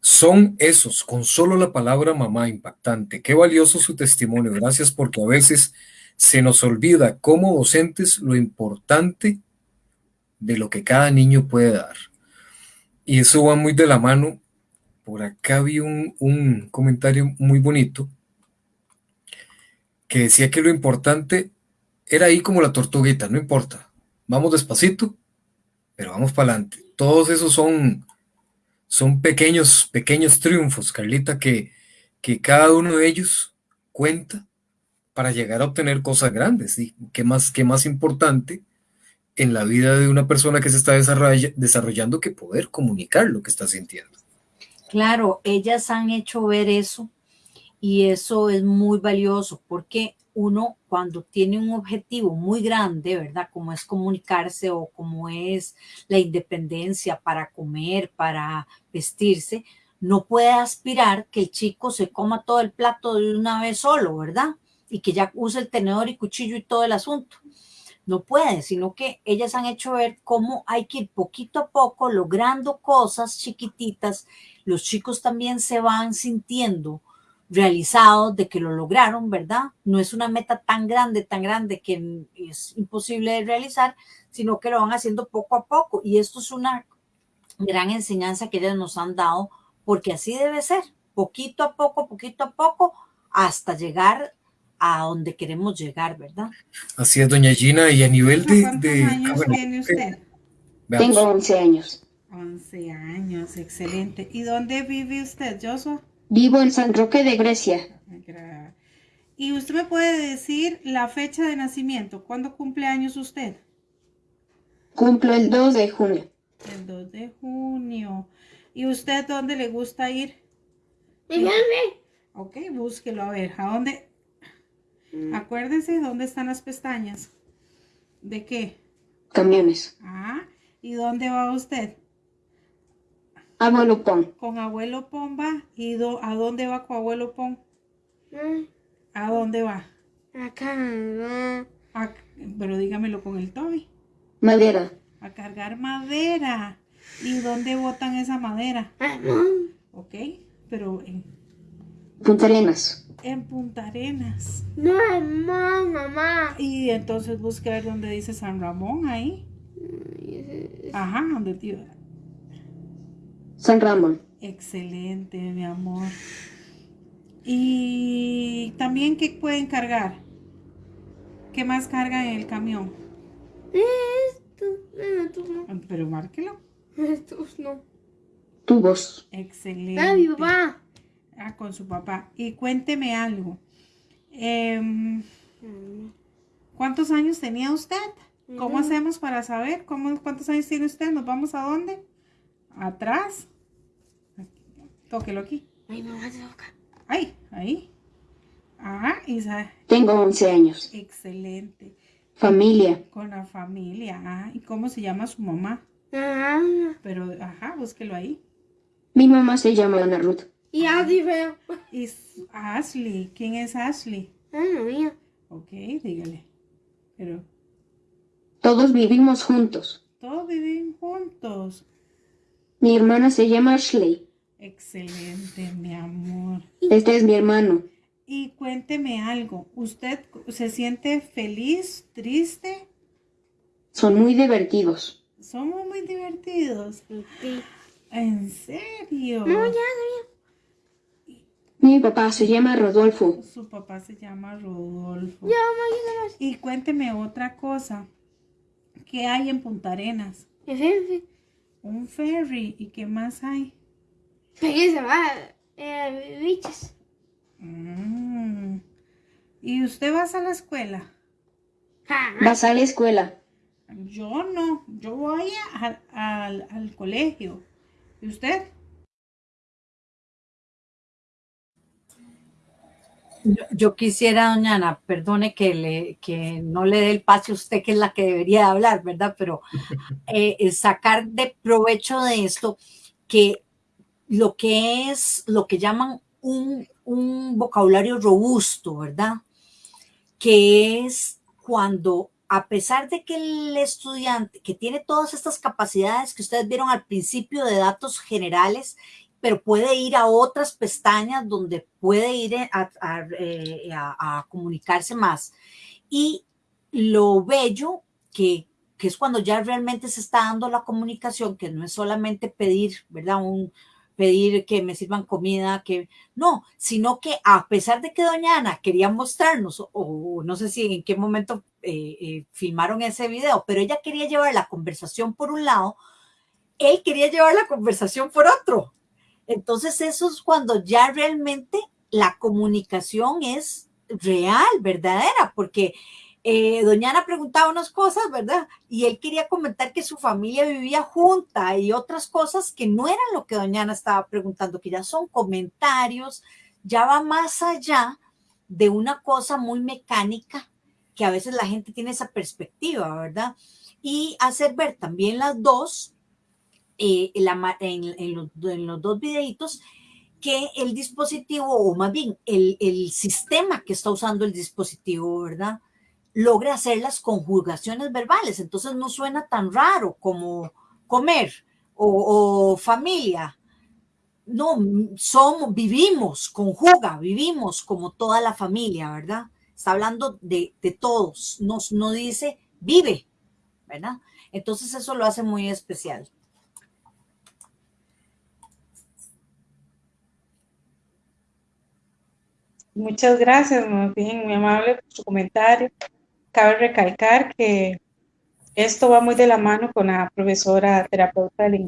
son esos, con solo la palabra mamá impactante. Qué valioso su testimonio. Gracias porque a veces se nos olvida como docentes lo importante de lo que cada niño puede dar. Y eso va muy de la mano. Por acá vi un, comentario muy bonito que decía que lo importante era ahí como la tortuguita, no importa. Vamos despacito, pero vamos para adelante. Todos esos son, son pequeños, pequeños triunfos, Carlita, que, que cada uno de ellos cuenta para llegar a obtener cosas grandes. ¿sí? ¿Qué, más, ¿Qué más importante en la vida de una persona que se está desarrolla- desarrollando que poder comunicar lo que está sintiendo? Claro, ellas han hecho ver eso y eso es muy valioso porque uno cuando tiene un objetivo muy grande, ¿verdad? Como es comunicarse o como es la independencia para comer, para vestirse, no puede aspirar que el chico se coma todo el plato de una vez solo, ¿verdad? Y que ya use el tenedor y cuchillo y todo el asunto. No puede, sino que ellas han hecho ver cómo hay que ir poquito a poco logrando cosas chiquititas los chicos también se van sintiendo realizados de que lo lograron, ¿verdad? No es una meta tan grande, tan grande que es imposible de realizar, sino que lo van haciendo poco a poco. Y esto es una gran enseñanza que ellas nos han dado, porque así debe ser, poquito a poco, poquito a poco, hasta llegar a donde queremos llegar, ¿verdad? Así es, doña Gina, y a nivel de... ¿Cuántos de- ah, años bueno, tiene usted? Tengo 11 años. 11 años, excelente. ¿Y dónde vive usted, Joshua? Vivo en San Roque de Grecia. ¿Y usted me puede decir la fecha de nacimiento? ¿Cuándo cumple años usted? Cumplo el 2 de junio. El 2 de junio. ¿Y usted dónde le gusta ir? Ok, búsquelo a ver. ¿A dónde? Acuérdese dónde están las pestañas. ¿De qué? Camiones. Ah, ¿y dónde va usted? Abuelo Pon. Con abuelo Pomba. ¿Y do- a dónde va con abuelo Pon? ¿A dónde va? A- pero dígamelo con el Toby. Madera. A cargar madera. ¿Y dónde botan esa madera? Ok, pero en, Punta Arenas. en Punta Arenas. No, mamá, mamá. Y entonces busque a ver dónde dice San Ramón ahí. Ajá, donde tío. San Ramón. Excelente, mi amor. Y también, ¿qué pueden cargar? ¿Qué más cargan en el camión? Esto, no, tú no. Pero márquelo. Estos no. Tubos. Excelente. Ah, mi papá. Ah, con su papá. Y cuénteme algo. Em, ¿Cuántos años tenía usted? ¿Cómo hacemos para saber cómo, cuántos años tiene usted? ¿Nos vamos a dónde? ¿Atrás? Tóquelo aquí. Ay, mamá, se toca. Ahí, ahí. Ah, Isa. Tengo 11 años. Excelente. Familia. Con la familia. Ah, ¿y cómo se llama su mamá? Ah, Pero, ajá, búsquelo ahí. Mi mamá se llama Ana Ruth. y así veo. Y s- Ashley. ¿Quién es Ashley? Ay, no, mía. Ok, dígale. Pero Todos vivimos juntos. todos viven juntos. Mi hermana se llama Ashley. Excelente, mi amor. Este es mi hermano. Y cuénteme algo. ¿Usted se siente feliz, triste? Son muy divertidos. Somos muy divertidos. ¿En serio? No, ya, ya. Mi papá se llama Rodolfo. Su papá se llama Rodolfo. Ya, Y cuénteme otra cosa. ¿Qué hay en Punta Arenas? En fin, Un ferry. ¿Y qué más hay? Fíjense, va. Eh, bichos. Mm. ¿Y usted vas a la escuela? Vas a la escuela. Yo no. Yo voy a- al, al colegio. ¿Y usted? Yo, yo quisiera, doña Ana, perdone que, le, que no le dé el pase a usted, que es la que debería de hablar, ¿verdad? Pero eh, sacar de provecho de esto que lo que es, lo que llaman un, un vocabulario robusto, ¿verdad? Que es cuando, a pesar de que el estudiante, que tiene todas estas capacidades que ustedes vieron al principio de datos generales, pero puede ir a otras pestañas donde puede ir a, a, eh, a, comunicarse más. Y lo bello que, que, es cuando ya realmente se está dando la comunicación, que no es solamente pedir, ¿verdad? Un, pedir que me sirvan comida, que no, sino que a pesar de que doña Ana quería mostrarnos, o, no sé si en qué momento eh, eh, filmaron ese video, pero ella quería llevar la conversación por un lado, él quería llevar la conversación por otro. Entonces eso es cuando ya realmente la comunicación es real, verdadera, porque eh, doña Ana preguntaba unas cosas, ¿verdad? Y él quería comentar que su familia vivía junta y otras cosas que no eran lo que doña Ana estaba preguntando, que ya son comentarios, ya va más allá de una cosa muy mecánica, que a veces la gente tiene esa perspectiva, ¿verdad? Y hacer ver también las dos eh, la, en, en, los, dos videitos que el dispositivo, o más bien el, sistema que está usando el dispositivo, ¿verdad? Logra hacer las conjugaciones verbales. Entonces no suena tan raro como comer o, familia. No, somos, vivimos, conjuga, vivimos como toda la familia, ¿verdad? Está hablando de, de todos, no, no dice vive, ¿verdad? Entonces eso lo hace muy especial. Muchas gracias, muy bien, muy amable por su comentario. Cabe recalcar que esto va muy de la mano con la profesora terapeuta de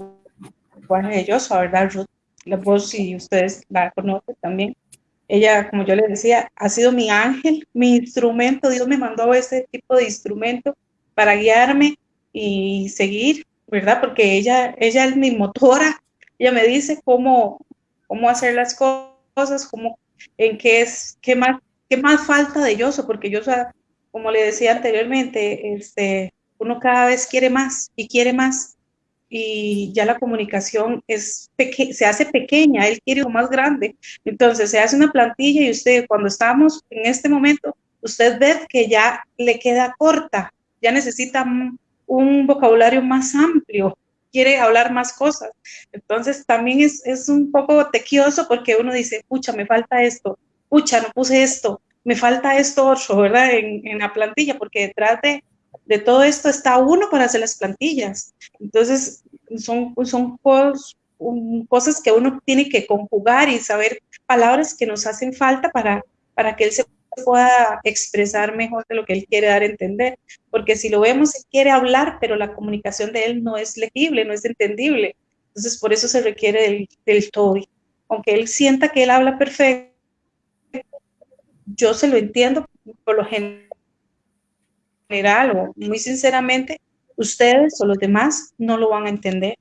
lenguaje de Joshua, ¿verdad, Ruth? La voz, si ustedes la conocen también. Ella, como yo les decía, ha sido mi ángel, mi instrumento. Dios me mandó ese tipo de instrumento para guiarme y seguir, ¿verdad? Porque ella, ella es mi motora. Ella me dice cómo, cómo hacer las cosas, cómo en qué es, qué más, qué más falta de Yoso, porque Yoso, como le decía anteriormente, este, uno cada vez quiere más y quiere más, y ya la comunicación es se hace pequeña, él quiere lo más grande, entonces se hace una plantilla y usted cuando estamos en este momento, usted ve que ya le queda corta, ya necesita un, un vocabulario más amplio, quiere hablar más cosas. Entonces también es, es un poco tequioso porque uno dice, pucha, me falta esto, pucha, no puse esto, me falta esto otro, ¿verdad? En, la plantilla, porque detrás de, de, todo esto está uno para hacer las plantillas. Entonces son, son cos, cosas que uno tiene que conjugar y saber palabras que nos hacen falta para, para que él se pueda expresar mejor de lo que él quiere dar a entender, porque si lo vemos, él quiere hablar, pero la comunicación de él no es legible, no es entendible, entonces por eso se requiere del, del TOEIC, aunque él sienta que él habla perfecto, yo se lo entiendo por lo general o muy sinceramente, ustedes o los demás no lo van a entender,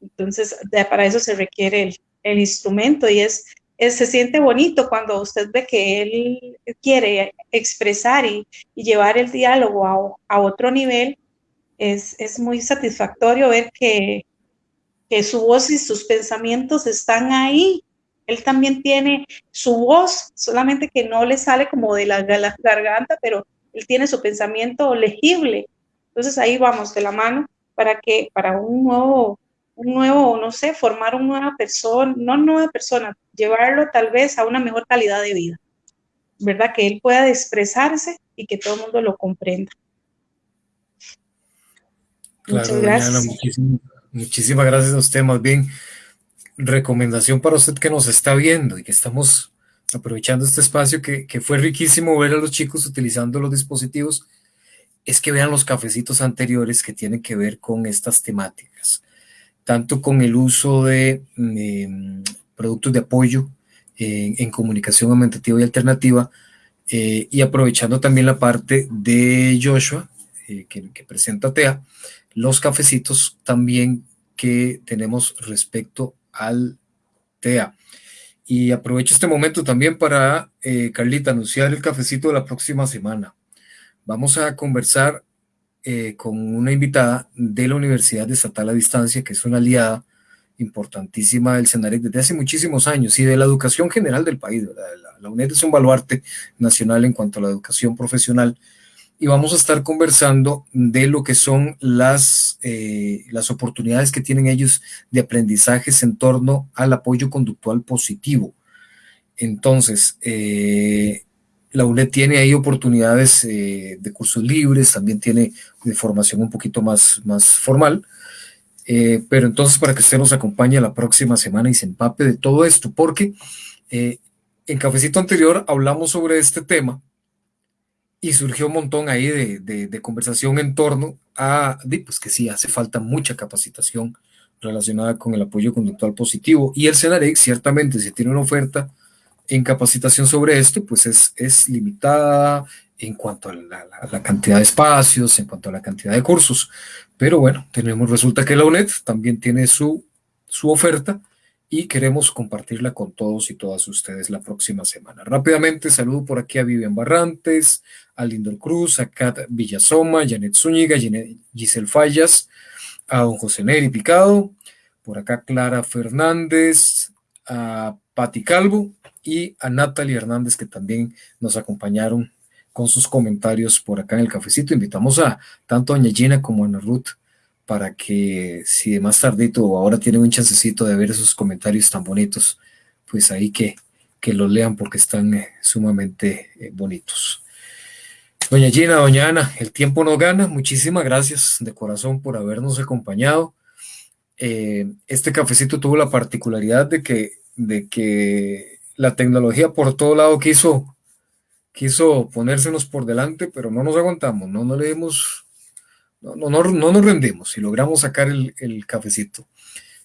entonces para eso se requiere el, el instrumento y es se siente bonito cuando usted ve que él quiere expresar y, llevar el diálogo a, a otro nivel, es, es, muy satisfactorio ver que, que su voz y sus pensamientos están ahí. Él también tiene su voz, solamente que no le sale como de la, de la garganta, pero él tiene su pensamiento legible. Entonces ahí vamos de la mano para que para un nuevo un nuevo, no sé, formar una nueva persona, no nueva persona, llevarlo tal vez a una mejor calidad de vida, ¿verdad? Que él pueda expresarse y que todo el mundo lo comprenda. Claro, Muchas gracias. Muchísimas, muchísimas gracias a usted, más bien, recomendación para usted que nos está viendo y que estamos aprovechando este espacio que, que fue riquísimo ver a los chicos utilizando los dispositivos es que vean los cafecitos anteriores que tienen que ver con estas temáticas, tanto con el uso de em, productos de apoyo en comunicación aumentativa y alternativa, eh, y aprovechando también la parte de Joshua, eh, que, que, presenta TEA, los cafecitos también que tenemos respecto al TEA. Y aprovecho este momento también para, eh, Carlita, anunciar el cafecito de la próxima semana. Vamos a conversar eh, con una invitada de la Universidad Estatal a Distancia, que es una aliada importantísima del CENAREC desde hace muchísimos años y de la educación general del país. La, la, UNED es un baluarte nacional en cuanto a la educación profesional y vamos a estar conversando de lo que son las, eh, las oportunidades que tienen ellos de aprendizajes en torno al apoyo conductual positivo. Entonces, eh, la UNED tiene ahí oportunidades eh, de cursos libres, también tiene de formación un poquito más, más formal, eh, pero entonces para que usted nos acompañe la próxima semana y se empape de todo esto, porque eh, en cafecito anterior hablamos sobre este tema y surgió un montón ahí de, de, de conversación en torno a, pues que sí, hace falta mucha capacitación relacionada con el apoyo conductual positivo. Y el CENAREC ciertamente si tiene una oferta en capacitación sobre esto, pues es, es limitada en cuanto a la, cantidad de espacios, en cuanto a la cantidad de cursos. Pero bueno, tenemos, resulta que la UNED también tiene su, su oferta y queremos compartirla con todos y todas ustedes la próxima semana. Rápidamente saludo por aquí a Vivian Barrantes, a Lindor Cruz, a Kat Villasoma, Janet Zúñiga, Giselle Fallas, a don José Neri Picado, por acá Clara Fernández, a Pati Calvo y a Natalie Hernández que también nos acompañaron con sus comentarios por acá en el cafecito. Invitamos a tanto a Doña Gina como a Ana Ruth para que si más tardito o ahora tienen un chancecito de ver esos comentarios tan bonitos, pues ahí que, que los lean porque están eh, sumamente eh, bonitos. Doña Gina, doña Ana, el tiempo nos gana. Muchísimas gracias de corazón por habernos acompañado. Eh, este cafecito tuvo la particularidad de que, de que la tecnología por todo lado quiso, quiso ponérsenos por delante, pero no nos aguantamos, no, no le dimos no, no, no, nos rendimos y logramos sacar el, el cafecito.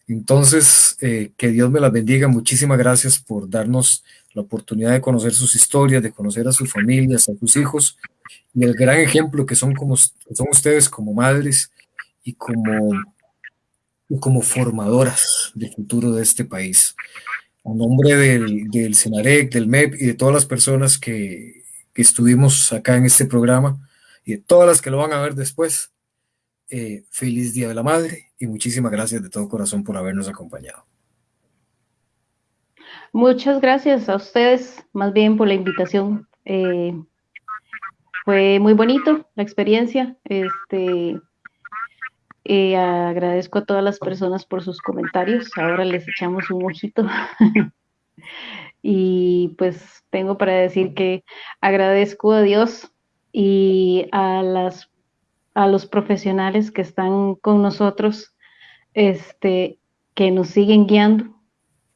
Entonces, eh, que Dios me las bendiga. Muchísimas gracias por darnos la oportunidad de conocer sus historias, de conocer a sus familias, a sus hijos y el gran ejemplo que son, como, son ustedes como madres y como, y como formadoras del futuro de este país. A nombre del, del CENAREC, del MEP y de todas las personas que, que estuvimos acá en este programa y de todas las que lo van a ver después, eh, feliz Día de la Madre y muchísimas gracias de todo corazón por habernos acompañado. Muchas gracias a ustedes, más bien por la invitación. Eh, fue muy bonito la experiencia. Este, agradezco a todas las personas por sus comentarios. Ahora les echamos un ojito. y pues tengo para decir que agradezco a Dios y a las a los profesionales que están con nosotros, este, que nos siguen guiando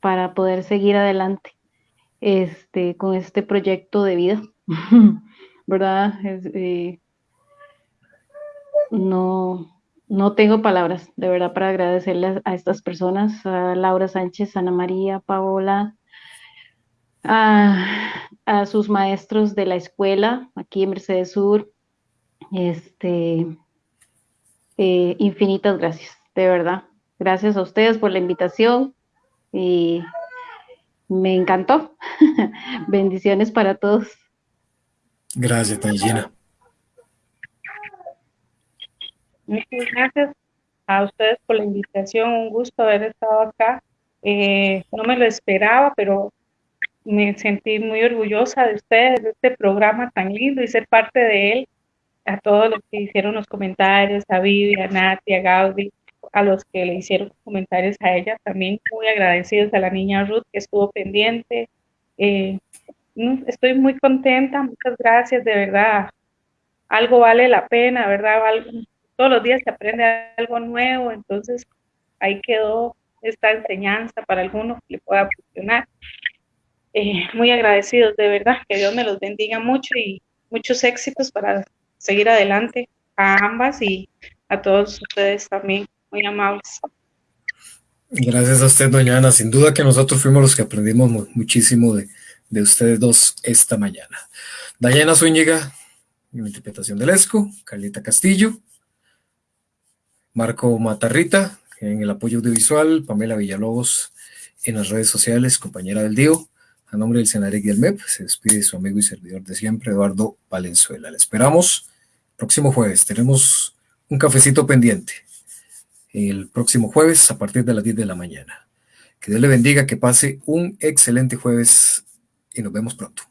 para poder seguir adelante este, con este proyecto de vida, ¿verdad? Eh, no, no tengo palabras, de verdad, para agradecerles a estas personas, a Laura Sánchez, Ana María, Paola, a, sus maestros de la escuela aquí en Mercedes Sur, este, eh, infinitas gracias, de verdad. Gracias a ustedes por la invitación y me encantó. Bendiciones para todos. Gracias, Tangina. Muchas gracias a ustedes por la invitación. Un gusto haber estado acá. Eh, no me lo esperaba, pero me sentí muy orgullosa de ustedes, de este programa tan lindo y ser parte de él a todos los que hicieron los comentarios, a Vivi, a Nati, a Gaudi, a los que le hicieron comentarios a ella, también muy agradecidos a la niña Ruth que estuvo pendiente. Eh, estoy muy contenta, muchas gracias, de verdad. Algo vale la pena, ¿verdad? Todos los días se aprende algo nuevo, entonces ahí quedó esta enseñanza para algunos que le pueda funcionar. Eh, muy agradecidos, de verdad, que Dios me los bendiga mucho y muchos éxitos para seguir adelante a ambas y a todos ustedes también, muy amables. Gracias a usted, doña Ana. Sin duda que nosotros fuimos los que aprendimos muchísimo de, de ustedes dos esta mañana. Dayana Zúñiga, en la interpretación del ESCO, Carlita Castillo, Marco Matarrita, en el apoyo audiovisual, Pamela Villalobos en las redes sociales, compañera del DIO. A nombre del Senarec y del MEP, se despide su amigo y servidor de siempre, Eduardo Valenzuela. Le esperamos próximo jueves. Tenemos un cafecito pendiente el próximo jueves a partir de las 10 de la mañana. Que Dios le bendiga, que pase un excelente jueves y nos vemos pronto.